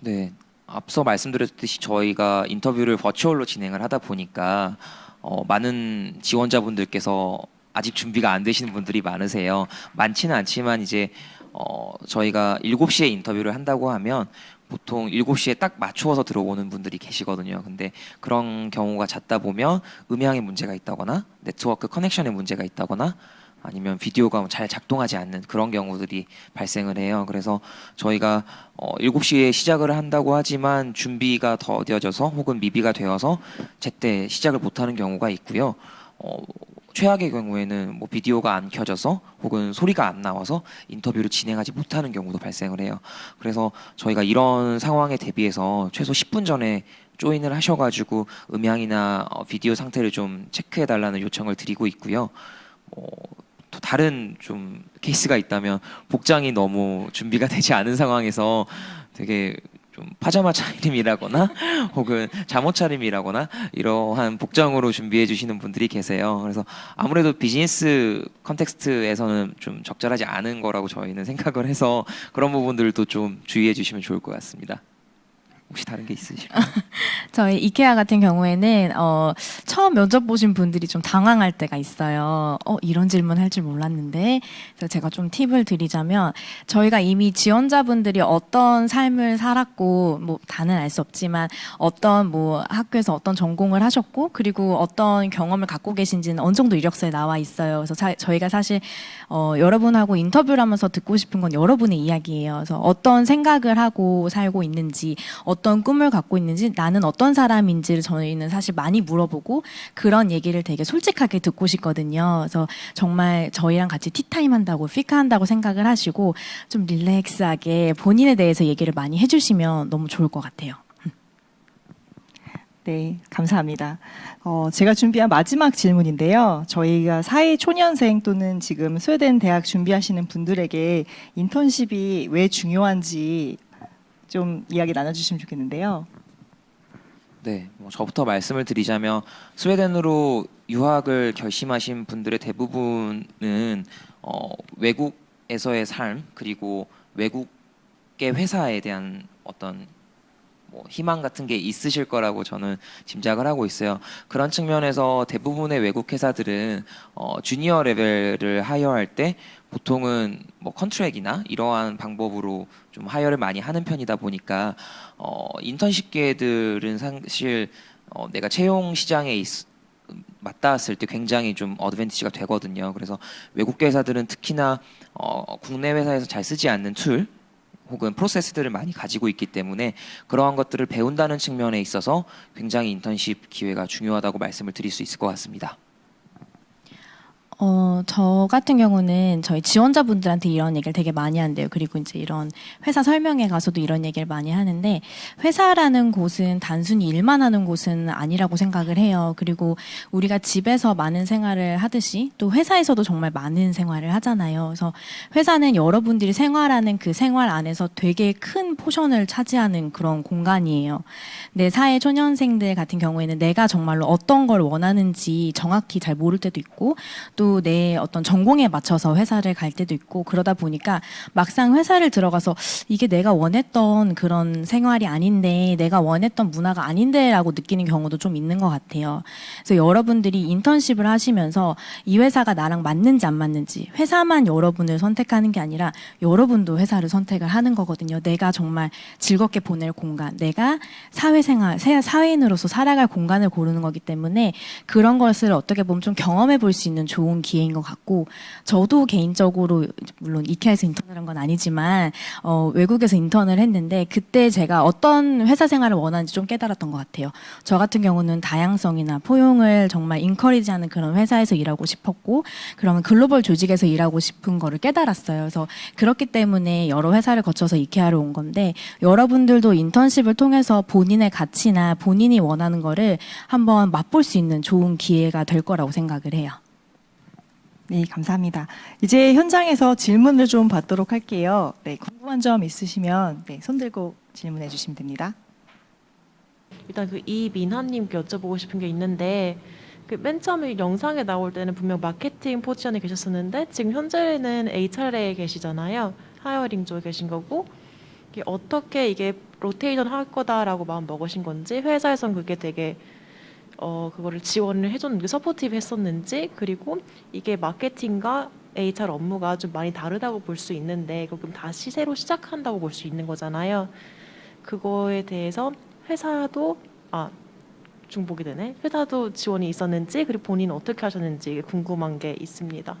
네. 앞서 말씀드렸듯이 저희가 인터뷰를 버추얼로 진행을 하다 보니까 어, 많은 지원자분들께서 아직 준비가 안 되시는 분들이 많으세요. 많지는 않지만 이제 어, 저희가 7시에 인터뷰를 한다고 하면 보통 7시에 딱 맞추어서 들어오는 분들이 계시거든요. 근데 그런 경우가 잦다 보면 음향에 문제가 있다거나 네트워크 커넥션에 문제가 있다거나 아니면 비디오가 잘 작동하지 않는 그런 경우들이 발생을 해요. 그래서 저희가 어, 7시에 시작을 한다고 하지만 준비가 더뎌져서 혹은 미비가 되어서 제때 시작을 못하는 경우가 있고요. 어, 최악의 경우에는 뭐 비디오가 안 켜져서 혹은 소리가 안 나와서 인터뷰를 진행하지 못하는 경우도 발생을 해요. 그래서 저희가 이런 상황에 대비해서 최소 10분 전에 join을 하셔가지고 음향이나 어, 비디오 상태를 좀 체크해 달라는 요청을 드리고 있고요. 어, 또 다른 좀 케이스가 있다면 복장이 너무 준비가 되지 않은 상황에서 되게 좀 파자마 차림이라거나 혹은 잠옷 차림이라거나 이러한 복장으로 준비해 주시는 분들이 계세요. 그래서 아무래도 business context에서는 좀 적절하지 않은 거라고 저희는 생각을 해서 그런 부분들도 좀 주의해 주시면 좋을 것 같습니다. 혹시 다른 게 있으실까요? 저희 이케아 같은 경우에는 어, 처음 면접 보신 분들이 좀 당황할 때가 있어요. 어, 이런 질문 할 줄 몰랐는데. 그래서 제가 좀 팁을 드리자면 저희가 이미 지원자분들이 어떤 삶을 살았고 뭐 다는 알 수 없지만 어떤 뭐 학교에서 어떤 전공을 하셨고 그리고 어떤 경험을 갖고 계신지는 어느 정도 이력서에 나와 있어요. 그래서 사- 저희가 사실 어, 여러분하고 인터뷰를 하면서 듣고 싶은 건 여러분의 이야기예요. 그래서 어떤 생각을 하고 살고 있는지, 어떤 꿈을 갖고 있는지, 나는 어떤 사람인지를 저희는 사실 많이 물어보고 그런 얘기를 되게 솔직하게 듣고 싶거든요. 그래서 정말 저희랑 같이 티타임 한다고, 피카 한다고 생각을 하시고 좀 릴렉스하게 본인에 대해서 얘기를 많이 해주시면 너무 좋을 것 같아요. 네, 감사합니다. 어, 제가 준비한 마지막 질문인데요. 저희가 사회 초년생 또는 지금 스웨덴 대학 준비하시는 분들에게 인턴십이 왜 중요한지 좀 이야기 나눠주시면 좋겠는데요. 네, 뭐 저부터 말씀을 드리자면 스웨덴으로 유학을 결심하신 분들의 대부분은 어, 외국에서의 삶 그리고 외국의 회사에 대한 어떤 뭐 희망 같은 게 있으실 거라고 저는 짐작을 하고 있어요. 그런 측면에서 대부분의 외국 회사들은 어, junior level을 hire할 때 보통은 뭐 contract이나 이러한 방법으로 좀 hire를 많이 하는 편이다 보니까 어, 인턴십 기회들은 사실 어, 내가 채용 시장에 있, 맞닿았을 때 굉장히 좀 advantage가 되거든요. 그래서 외국 회사들은 특히나 어, 국내 회사에서 잘 쓰지 않는 tool 혹은 프로세스들을 많이 가지고 있기 때문에 그러한 것들을 배운다는 측면에 있어서 굉장히 인턴십 기회가 중요하다고 말씀을 드릴 수 있을 것 같습니다. 어, 저 같은 경우는 저희 지원자분들한테 이런 얘기를 되게 많이 한대요. 그리고 이제 이런 회사 설명회 가서도 이런 얘기를 많이 하는데 회사라는 곳은 단순히 일만 하는 곳은 아니라고 생각을 해요. 그리고 우리가 집에서 많은 생활을 하듯이 또 회사에서도 정말 많은 생활을 하잖아요. 그래서 회사는 여러분들이 생활하는 그 생활 안에서 되게 큰 포션을 차지하는 그런 공간이에요. 네 사회 초년생들 같은 경우에는 내가 정말로 어떤 걸 원하는지 정확히 잘 모를 때도 있고 또내 어떤 전공에 맞춰서 회사를 갈 때도 있고 그러다 보니까 막상 회사를 들어가서 이게 내가 원했던 그런 생활이 아닌데 내가 원했던 문화가 아닌데 라고 느끼는 경우도 좀 있는 것 같아요. 그래서 여러분들이 인턴십을 하시면서 이 회사가 나랑 맞는지 안 맞는지 회사만 여러분을 선택하는 게 아니라 여러분도 회사를 선택을 하는 거거든요. 내가 정말 즐겁게 보낼 공간, 내가 사회생활, 새- 사회인으로서 살아갈 공간을 고르는 거기 때문에 그런 것을 어떻게 보면 좀 경험해 볼 수 있는 좋은 좋은 기회인 것 같고 저도 개인적으로 물론 이케아에서 인턴을 한 건 아니지만 어, 외국에서 인턴을 했는데 그때 제가 어떤 회사 생활을 원하는지 좀 깨달았던 것 같아요. 저 같은 경우는 다양성이나 포용을 정말 인커리지하는 그런 회사에서 일하고 싶었고 그러면 글로벌 조직에서 일하고 싶은 거를 깨달았어요. 그래서 그렇기 때문에 여러 회사를 거쳐서 이케아를 온 건데 여러분들도 인턴십을 통해서 본인의 가치나 본인이 원하는 거를 한번 맛볼 수 있는 좋은 기회가 될 거라고 생각을 해요. 네, 감사합니다. 이제 현장에서 질문을 좀 받도록 할게요. 네, 궁금한 점 있으시면 네, 손 들고 질문해 주시면 됩니다. 일단 그 이민하님께 여쭤보고 싶은 게 있는데 그 맨 처음에 영상에 나올 때는 분명 마케팅 포지션에 계셨었는데 지금 현재는 HR에 계시잖아요. hiring 쪽에 계신 거고 이게 어떻게 이게 로테이션 할 거다라고 마음 먹으신 건지 회사에선 그게 되게 어 그거를 지원을 해줬는데 supportive 했었는지 그리고 이게 마케팅과 HR 업무가 좀 많이 다르다고 볼 수 있는데 그럼 다시 새로 시작한다고 볼 수 있는 거잖아요. 그거에 대해서 회사도 아 중복이 되네. 회사도 지원이 있었는지 그리고 본인은 어떻게 하셨는지 궁금한 게 있습니다.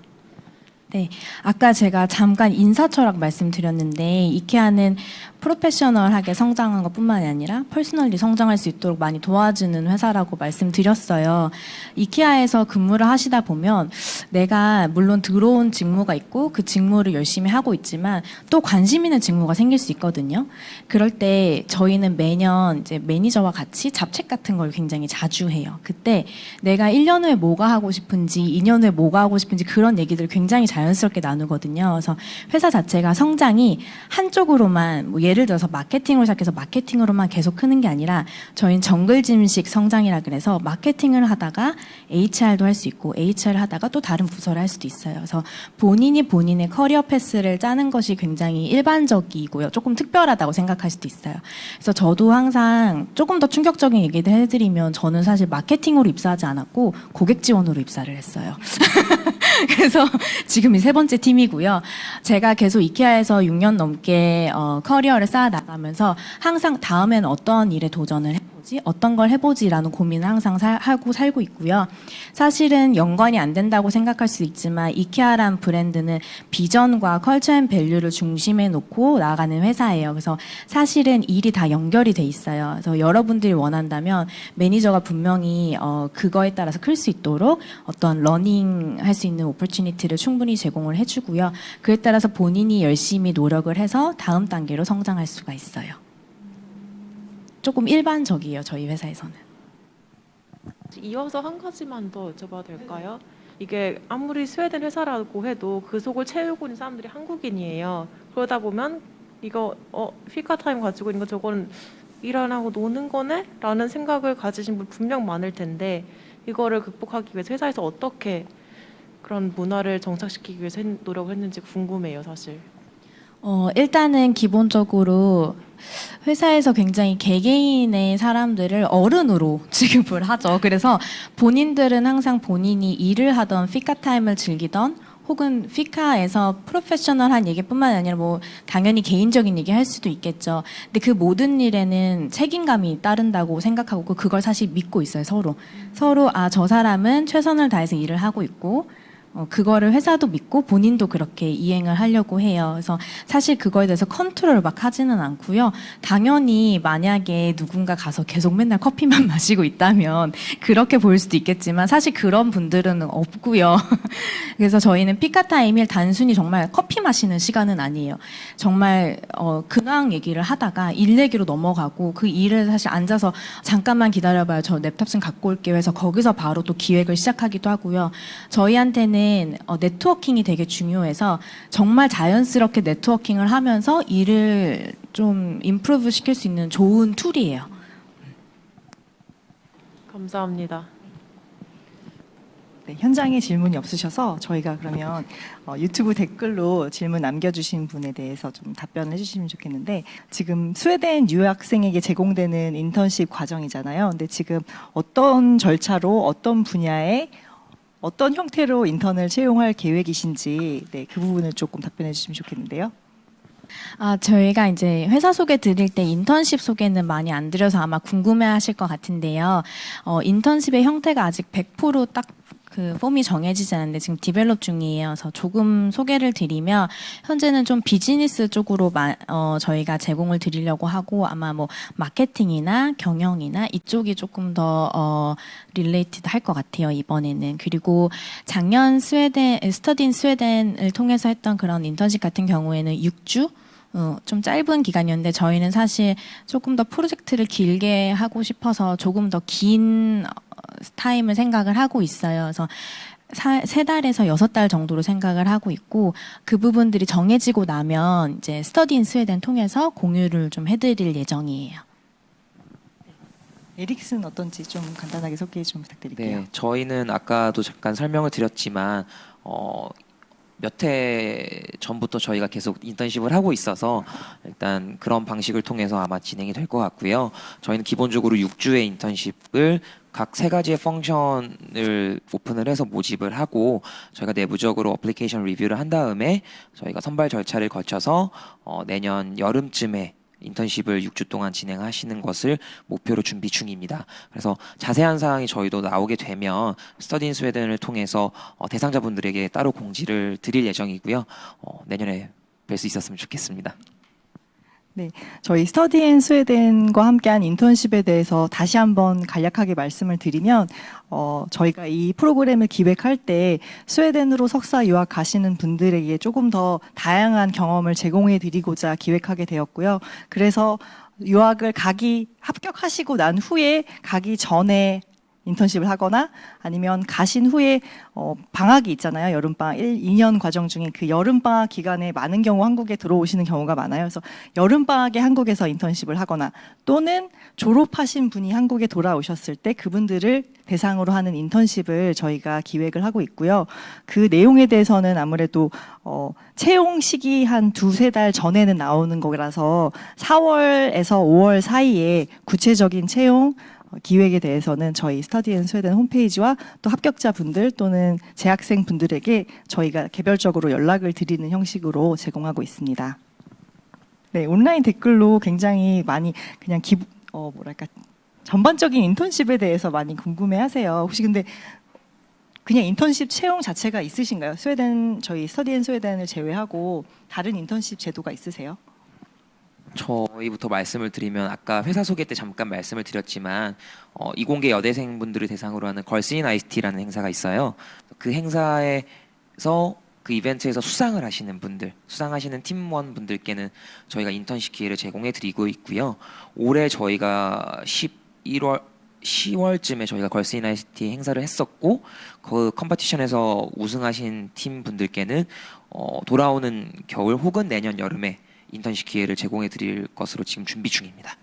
네, 아까 제가 잠깐 인사철학 말씀드렸는데 이케아는 프로페셔널하게 성장한 것뿐만이 아니라 퍼스널리 성장할 수 있도록 많이 도와주는 회사라고 말씀드렸어요. 이케아에서 근무를 하시다 보면 내가 물론 들어온 직무가 있고 그 직무를 열심히 하고 있지만 또 관심 있는 직무가 생길 수 있거든요. 그럴 때 저희는 매년 이제 매니저와 같이 잡책 같은 걸 굉장히 자주 해요. 그때 내가 1년 후에 뭐가 하고 싶은지, 2년 후에 뭐가 하고 싶은지 그런 얘기들을 굉장히 자연스럽게 나누거든요. 그래서 회사 자체가 성장이 한쪽으로만 뭐 예를 들어서 마케팅으로 시작해서 마케팅으로만 계속 크는 게 아니라 저희는 정글짐식 성장이라 그래서 마케팅을 하다가 HR도 할 수 있고 HR을 하다가 또 다른 부서를 할 수도 있어요. 그래서 본인이 본인의 career path를 짜는 것이 굉장히 일반적이고요. 조금 특별하다고 생각할 수도 있어요. 그래서 저도 항상 조금 더 충격적인 얘기를 해드리면 저는 사실 마케팅으로 입사하지 않았고 고객 지원으로 입사를 했어요. 그래서 지금 이 세 번째 팀이고요. 제가 계속 이케아에서 6년 넘게 어, 커리어를 쌓아 나가면서 항상 다음엔 어떤 일에 도전을 해보지, 어떤 걸 해보지라는 고민을 항상 살- 하고 살고 있고요. 사실은 연관이 안 된다고 생각할 수 있지만 이케아란 브랜드는 비전과 culture and value를 중심에 놓고 나아가는 회사예요. 그래서 사실은 일이 다 연결이 돼 있어요. 그래서 여러분들이 원한다면 매니저가 분명히 어, 그거에 따라서 클 수 있도록 어떤 learning 할 수 있는 opportunity를 충분히 제공을 해주고요. 그에 따라서 본인이 열심히 노력을 해서 다음 단계로 성장할 수가 있어요. 조금 일반적이에요, 저희 회사에서는. 이어서 한 가지만 더 여쭤봐도 될까요? 이게 아무리 스웨덴 회사라고 해도 그 속을 채우고 있는 사람들이 한국인이에요. 그러다 보면 이거 어 피카 타임 가지고 있는 거 저거는 일안 하고 노는 거네? 라는 생각을 가지신 분 분명 많을 텐데 이거를 극복하기 위해서 회사에서 어떻게 그런 문화를 정착시키기 위해서 했- 노력을 했는지 궁금해요, 사실. 어, 일단은 기본적으로 회사에서 굉장히 개개인의 사람들을 어른으로 취급을 하죠. 그래서 본인들은 항상 본인이 일을 하던 피카 타임을 즐기던 혹은 피카에서 프로페셔널한 얘기뿐만 아니라 뭐 당연히 개인적인 얘기 할 수도 있겠죠. 근데 그 모든 일에는 책임감이 따른다고 생각하고 그- 그걸 사실 믿고 있어요, 서로. 서로 아, 저 사람은 최선을 다해서 일을 하고 있고 어, 그거를 회사도 믿고 본인도 그렇게 이행을 하려고 해요. 그래서 사실 그거에 대해서 컨트롤을 막 하지는 않고요. 당연히 만약에 누군가 가서 계속 맨날 커피만 마시고 있다면 그렇게 보일 수도 있겠지만 사실 그런 분들은 없고요. 그래서 저희는 fika time이 단순히 정말 커피 마시는 시간은 아니에요. 정말 어, 근황 얘기를 하다가 일 얘기로 넘어가고 그 일을 사실 앉아서 잠깐만 기다려봐요. 저 랩탑 좀 갖고 올게요. 해서 거기서 바로 또 기획을 시작하기도 하고요. 저희한테는 어, networking이 되게 중요해서 정말 자연스럽게 networking을 하면서 일을 좀 improve 시킬 수 있는 좋은 tool이에요. 감사합니다. 네, 현장에 질문이 없으셔서 저희가 그러면 어, 유튜브 댓글로 질문 남겨주신 분에 대해서 좀 답변을 해주시면 좋겠는데 지금 스웨덴 유학생에게 제공되는 인턴십 과정이잖아요. 근데 지금 어떤 절차로 어떤 분야에 어떤 형태로 인턴을 채용할 계획이신지 네, 그 부분을 조금 답변해 주시면 좋겠는데요. 아, 저희가 이제 회사 소개 드릴 때 인턴십 소개는 많이 안 드려서 아마 궁금해 하실 것 같은데요. 어, 인턴십의 형태가 아직 100%딱 그 폼이 정해지지 않는데 지금 develop. 그래서 조금 소개를 드리면 현재는 좀 비즈니스 쪽으로 마, 어, 저희가 제공을 드리려고 하고 아마 뭐 마케팅이나 경영이나 이쪽이 조금 더 어, related 할 것 같아요 이번에는 그리고 작년 스웨덴 Study in Sweden을 통해서 했던 그런 인턴십 같은 경우에는 6주 어, 좀 짧은 기간이었는데 저희는 사실 조금 더 프로젝트를 길게 하고 싶어서 조금 더 긴 타임을 생각을 하고 있어요. 그래서 사- 세 달에서 여섯 달 정도로 생각을 하고 있고 그 부분들이 정해지고 나면 이제 Study in Sweden 통해서 공유를 좀 해드릴 예정이에요. 에릭슨 어떤지 좀 간단하게 소개 좀 부탁드릴게요. 네, 저희는 아까도 잠깐 설명을 드렸지만 어, 몇 해 전부터 저희가 계속 인턴십을 하고 있어서 일단 그런 방식을 통해서 아마 진행이 될 것 같고요. 저희는 기본적으로 6주의 인턴십을 각 세 가지의 펑션을 오픈을 해서 모집을 하고 저희가 내부적으로 어플리케이션 리뷰를 한 다음에 저희가 선발 절차를 거쳐서 어, 내년 여름쯤에 인턴십을 6주 동안 진행하시는 것을 목표로 준비 중입니다. 그래서 자세한 사항이 저희도 나오게 되면 Study in Sweden을 통해서 어, 대상자분들에게 따로 공지를 드릴 예정이고요. 어, 내년에 뵐 수 있었으면 좋겠습니다. 네, 저희 Study in Sweden과 함께한 인턴십에 대해서 다시 한번 간략하게 말씀을 드리면 어, 저희가 이 프로그램을 기획할 때 스웨덴으로 석사 유학 가시는 분들에게 조금 더 다양한 경험을 제공해 드리고자 기획하게 되었고요. 그래서 유학을 가기 합격하시고 난 후에 가기 전에 인턴십을 하거나 아니면 가신 후에 어, 방학이 있잖아요. 여름방학 1, 2년 과정 중에 그 여름방학 기간에 많은 경우 한국에 들어오시는 경우가 많아요. 그래서 여름방학에 한국에서 인턴십을 하거나 또는 졸업하신 분이 한국에 돌아오셨을 때 그분들을 대상으로 하는 인턴십을 저희가 기획을 하고 있고요. 그 내용에 대해서는 아무래도 어, 채용 시기 한 두세 달 전에는 나오는 거라서 4월에서 5월 사이에 구체적인 채용 어, 기획에 대해서는 저희 Study in Sweden 홈페이지와 또 합격자분들 또는 재학생 분들에게 저희가 개별적으로 연락을 드리는 형식으로 제공하고 있습니다. 네, 온라인 댓글로 굉장히 많이 그냥 기 어, 뭐랄까 전반적인 인턴십에 대해서 많이 궁금해 하세요. 혹시 근데 그냥 인턴십 채용 자체가 있으신가요? 스웨덴 저희 Study in Sweden을 제외하고 다른 인턴십 제도가 있으세요? 저희부터 말씀을 드리면 아까 회사 소개 때 잠깐 말씀을 드렸지만 어, 이공계 여대생분들을 대상으로 하는 Girls in ICT라는 행사가 있어요. 그 행사에서 그 이벤트에서 수상을 하시는 분들, 수상하시는 팀원 분들께는 저희가 인턴십 기회를 제공해 드리고 있고요. 올해 저희가 11월 10월쯤에 저희가 Girls in ICT 행사를 했었고 그 competition에서 우승하신 팀 분들께는 어, 돌아오는 겨울 혹은 내년 여름에 인턴십 기회를 제공해 드릴 것으로 지금 준비 중입니다.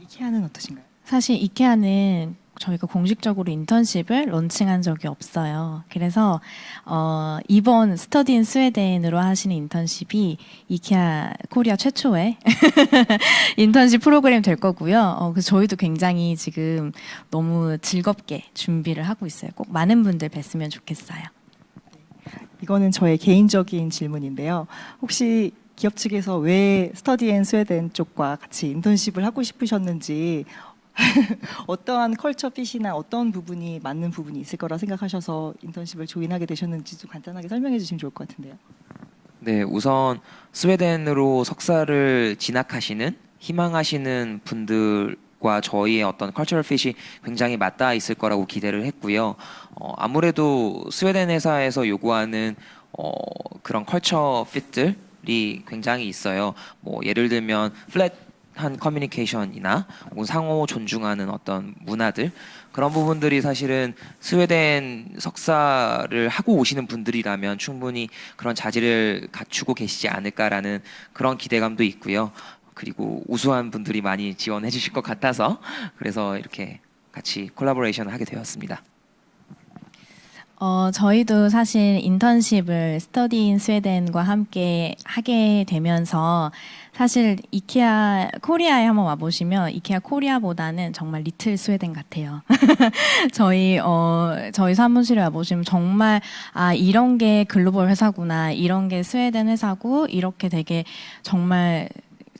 이케아는 어떠신가요? 사실 이케아는 저희가 공식적으로 인턴십을 launching한 적이 없어요. 그래서 어, 이번 Study in Sweden으로 하시는 인턴십이 이케아 코리아 최초의 인턴십 프로그램 될 거고요. 어, 그래서 저희도 굉장히 지금 너무 즐겁게 준비를 하고 있어요. 꼭 많은 분들 뵀으면 좋겠어요. 이거는 저의 개인적인 질문인데요. 혹시 기업 측에서 왜 Study in Sweden 쪽과 같이 인턴십을 하고 싶으셨는지 어떠한 컬처 핏이나 어떤 부분이 맞는 부분이 있을 거라 생각하셔서 인턴십을 join하게 되셨는지 좀 간단하게 설명해 주시면 좋을 것 같은데요. 네, 우선 스웨덴으로 석사를 진학하시는 희망하시는 분들 과 저희의 어떤 cultural fit이 굉장히 맞닿아 있을 거라고 기대를 했고요. 어, 아무래도 스웨덴 회사에서 요구하는 어, 그런 컬처 핏들이 굉장히 있어요. 뭐 예를 들면 플랫 한 커뮤니케이션이나 혹은 상호 존중하는 어떤 문화들 그런 부분들이 사실은 스웨덴 석사를 하고 오시는 분들이라면 충분히 그런 자질을 갖추고 계시지 않을까라는 그런 기대감도 있고요. 그리고 우수한 분들이 많이 지원해 주실 것 같아서 그래서 이렇게 같이 collaboration을 하게 되었습니다. 어, 저희도 사실 인턴십을 Study in Sweden과 함께 하게 되면서 사실 이케아 코리아에 한번 와보시면 이케아 코리아보다는 정말 little Sweden 같아요. 저희 어 저희 사무실에 와보시면 정말 아 이런 게 글로벌 회사구나 이런 게 스웨덴 회사고 이렇게 되게 정말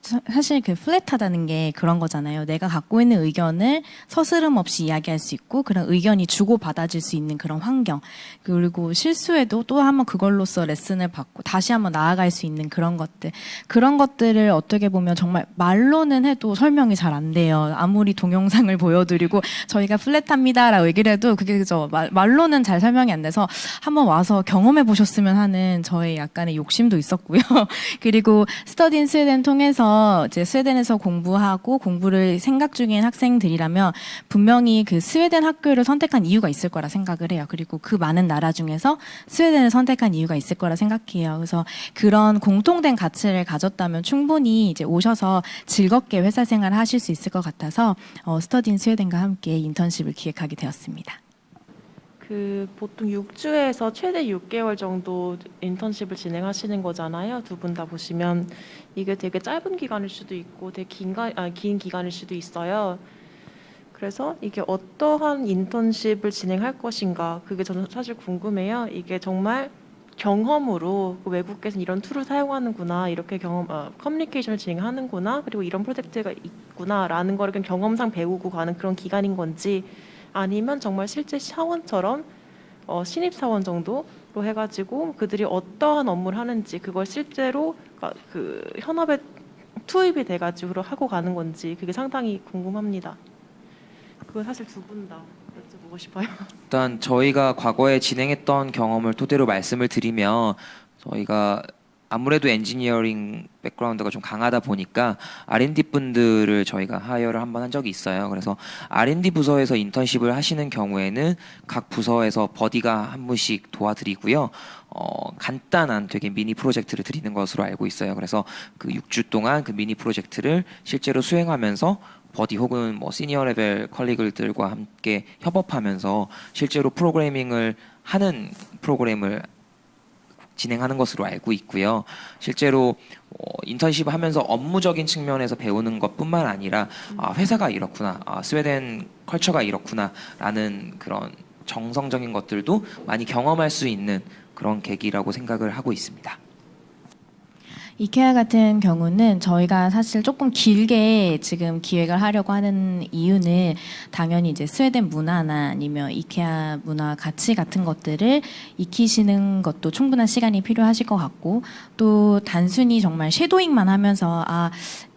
사- 사실 그 플랫하다는 게 그런 거잖아요. 내가 갖고 있는 의견을 서스름 없이 이야기할 수 있고 그런 의견이 주고 받아질 수 있는 그런 환경 그리고 실수해도 또 한번 그걸로써 레슨을 받고 다시 한번 나아갈 수 있는 그런 것들 그런 것들을 어떻게 보면 정말 말로는 해도 설명이 잘 안 돼요. 아무리 동영상을 보여드리고 저희가 플랫합니다라고 얘기를 해도 그게 저 말, 말로는 잘 설명이 안 돼서 한번 와서 경험해 보셨으면 하는 저의 약간의 욕심도 있었고요. 그리고 스터딘 스웨덴 통해서 이제 스웨덴에서 공부하고 공부를 생각 중인 학생들이라면 분명히 그 스웨덴 학교를 선택한 이유가 있을 거라 생각을 해요. 그리고 그 많은 나라 중에서 스웨덴을 선택한 이유가 있을 거라 생각해요. 그래서 그런 공통된 가치를 가졌다면 충분히 이제 오셔서 즐겁게 회사 생활을 하실 수 있을 것 같아서 어, 스터딘 스웨덴과 함께 인턴십을 기획하게 되었습니다. 그 보통 6주에서 최대 6개월 정도 인턴십을 진행하시는 거잖아요. 두 분 다 보시면 이게 되게 짧은 기간일 수도 있고 되게 긴, 가, 아, 긴 기간일 수도 있어요. 그래서 이게 어떠한 인턴십을 진행할 것인가 그게 저는 사실 궁금해요. 이게 정말 경험으로 그 외국에서 이런 tool을 사용하는구나 이렇게 경험 어, 커뮤니케이션을 진행하는구나 그리고 이런 프로젝트가 있구나라는 그냥 경험상 배우고 가는 그런 기간인 건지 아니면 정말 실제 사원처럼 어, 신입 사원 정도로 해가지고 그들이 어떠한 업무를 하는지 그걸 실제로 가- 그 현업에 투입이 돼가지고 하고 가는 건지 그게 상당히 궁금합니다. 그거 사실 두 분 다 여쭤보고 싶어요. 일단 저희가 과거에 진행했던 경험을 토대로 말씀을 드리면 저희가 아무래도 엔지니어링 background가 좀 강하다 보니까 R&D 분들을 저희가 hire를 한 번 한 적이 있어요. 그래서 R&D 부서에서 인턴십을 하시는 경우에는 각 부서에서 buddy가 한 분씩 도와드리고요. 어, 간단한 되게 미니 프로젝트를 드리는 것으로 알고 있어요. 그래서 그 6주 동안 그 미니 프로젝트를 실제로 수행하면서 buddy 혹은 뭐 senior level colleague들과 함께 협업하면서 실제로 프로그래밍을 하는 프로그램을 진행하는 것으로 알고 있고요. 실제로 어, 인턴십 하면서 업무적인 측면에서 배우는 것뿐만 아니라 아, 회사가 이렇구나, 아, 스웨덴 컬처가 이렇구나라는 그런 정성적인 것들도 많이 경험할 수 있는 그런 계기라고 생각을 하고 있습니다. 이케아 같은 경우는 저희가 사실 조금 길게 지금 기획을 하려고 하는 이유는 당연히 이제 스웨덴 문화나 아니면 이케아 문화 가치 같은 것들을 익히시는 것도 충분한 시간이 필요하실 것 같고 또 단순히 정말 쉐도잉만 하면서 아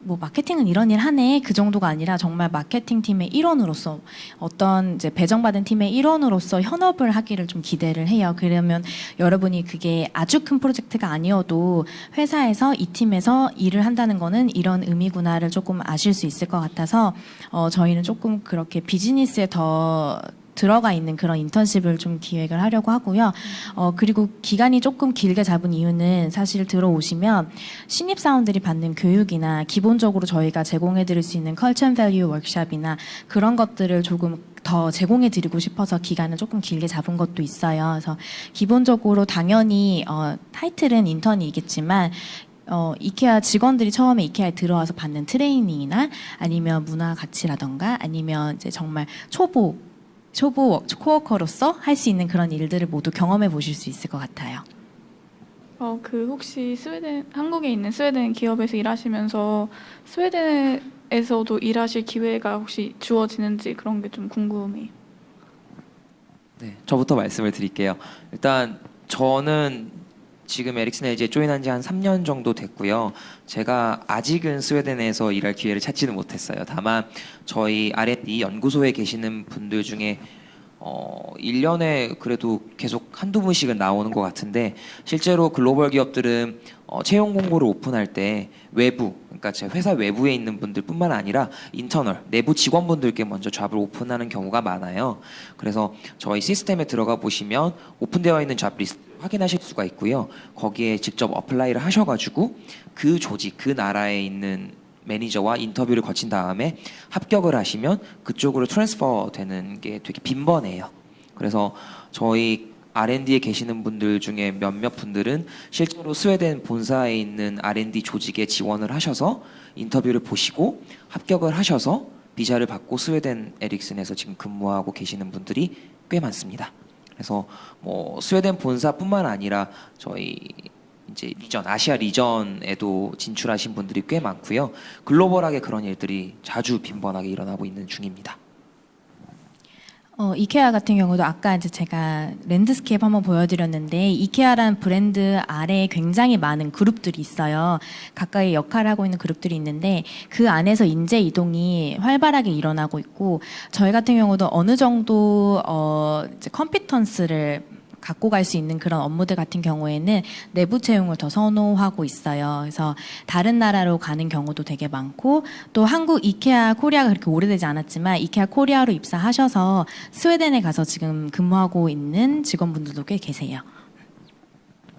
뭐 마케팅은 이런 일 하네 그 정도가 아니라 정말 마케팅 팀의 일원으로서 어떤 이제 배정받은 팀의 일원으로서 현업을 하기를 좀 기대를 해요. 그러면 여러분이 그게 아주 큰 프로젝트가 아니어도 회사에서 이 팀에서 일을 한다는 거는 이런 의미구나를 조금 아실 수 있을 것 같아서 어, 저희는 조금 그렇게 비즈니스에 더 들어가 있는 그런 인턴십을 좀 기획을 하려고 하고요. 어, 그리고 기간이 조금 길게 잡은 이유는 사실 들어오시면 신입사원들이 받는 교육이나 기본적으로 저희가 제공해 드릴 수 있는 culture and value 워크샵이나 그런 것들을 조금 더 제공해 드리고 싶어서 기간을 조금 길게 잡은 것도 있어요. 그래서 기본적으로 당연히 어, 타이틀은 인턴이겠지만 어, 이케아 직원들이 처음에 이케아에 들어와서 받는 트레이닝이나 아니면 문화 가치라던가 아니면 이제 정말 초보 초보 워- co-worker로서 할 수 있는 그런 일들을 모두 경험해 보실 수 있을 것 같아요. 어, 그 혹시 스웨덴 한국에 있는 스웨덴 기업에서 일하시면서 스웨덴에서도 일하실 기회가 혹시 주어지는지 그런 게 좀 궁금해요. 네, 저부터 말씀을 드릴게요. 일단 저는 지금 에릭슨 LG에 조인한 지 한 3년 정도 됐고요. 제가 아직은 스웨덴에서 일할 기회를 찾지는 못했어요. 다만 저희 R&D 연구소에 계시는 분들 중에 어, 1년에 그래도 계속 한두 분씩은 나오는 것 같은데 실제로 글로벌 기업들은 어, 채용 공고를 오픈할 때 외부, 그러니까 제 회사 외부에 있는 분들뿐만 아니라 internal, 내부 직원분들께 먼저 job을 오픈하는 경우가 많아요. 그래서 저희 시스템에 들어가 보시면 오픈되어 있는 job 리스트 확인하실 수가 있고요. 거기에 직접 apply를 하셔가지고 그 조직, 그 나라에 있는 매니저와 인터뷰를 거친 다음에 합격을 하시면 그쪽으로 transfer 되는 게 되게 빈번해요. 그래서 저희 R&D에 계시는 분들 중에 몇몇 분들은 실제로 스웨덴 본사에 있는 R&D 조직에 지원을 하셔서 인터뷰를 보시고 합격을 하셔서 비자를 받고 스웨덴 에릭슨에서 지금 근무하고 계시는 분들이 꽤 많습니다. 그래서 뭐 스웨덴 본사뿐만 아니라 저희 이제 region 아시아 region에도 진출하신 분들이 꽤 많고요. 글로벌하게 그런 일들이 자주 빈번하게 일어나고 있는 중입니다. 어, 이케아 같은 경우도 아까 이제 제가 landscape 한번 보여드렸는데 이케아라는 브랜드 아래에 굉장히 많은 그룹들이 있어요. 각각의 역할을 하고 있는 그룹들이 있는데 그 안에서 인재 이동이 활발하게 일어나고 있고 저희 같은 경우도 어느 정도 어, 이제 competence를 갖고 갈 수 있는 그런 업무들 같은 경우에는 내부 채용을 더 선호하고 있어요. 그래서 다른 나라로 가는 경우도 되게 많고 또 한국 이케아 코리아가 그렇게 오래되지 않았지만 이케아 코리아로 입사하셔서 스웨덴에 가서 지금 근무하고 있는 직원분들도 꽤 계세요.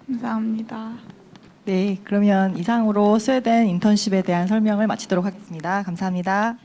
감사합니다. 네, 그러면 이상으로 스웨덴 인턴십에 대한 설명을 마치도록 하겠습니다. 감사합니다.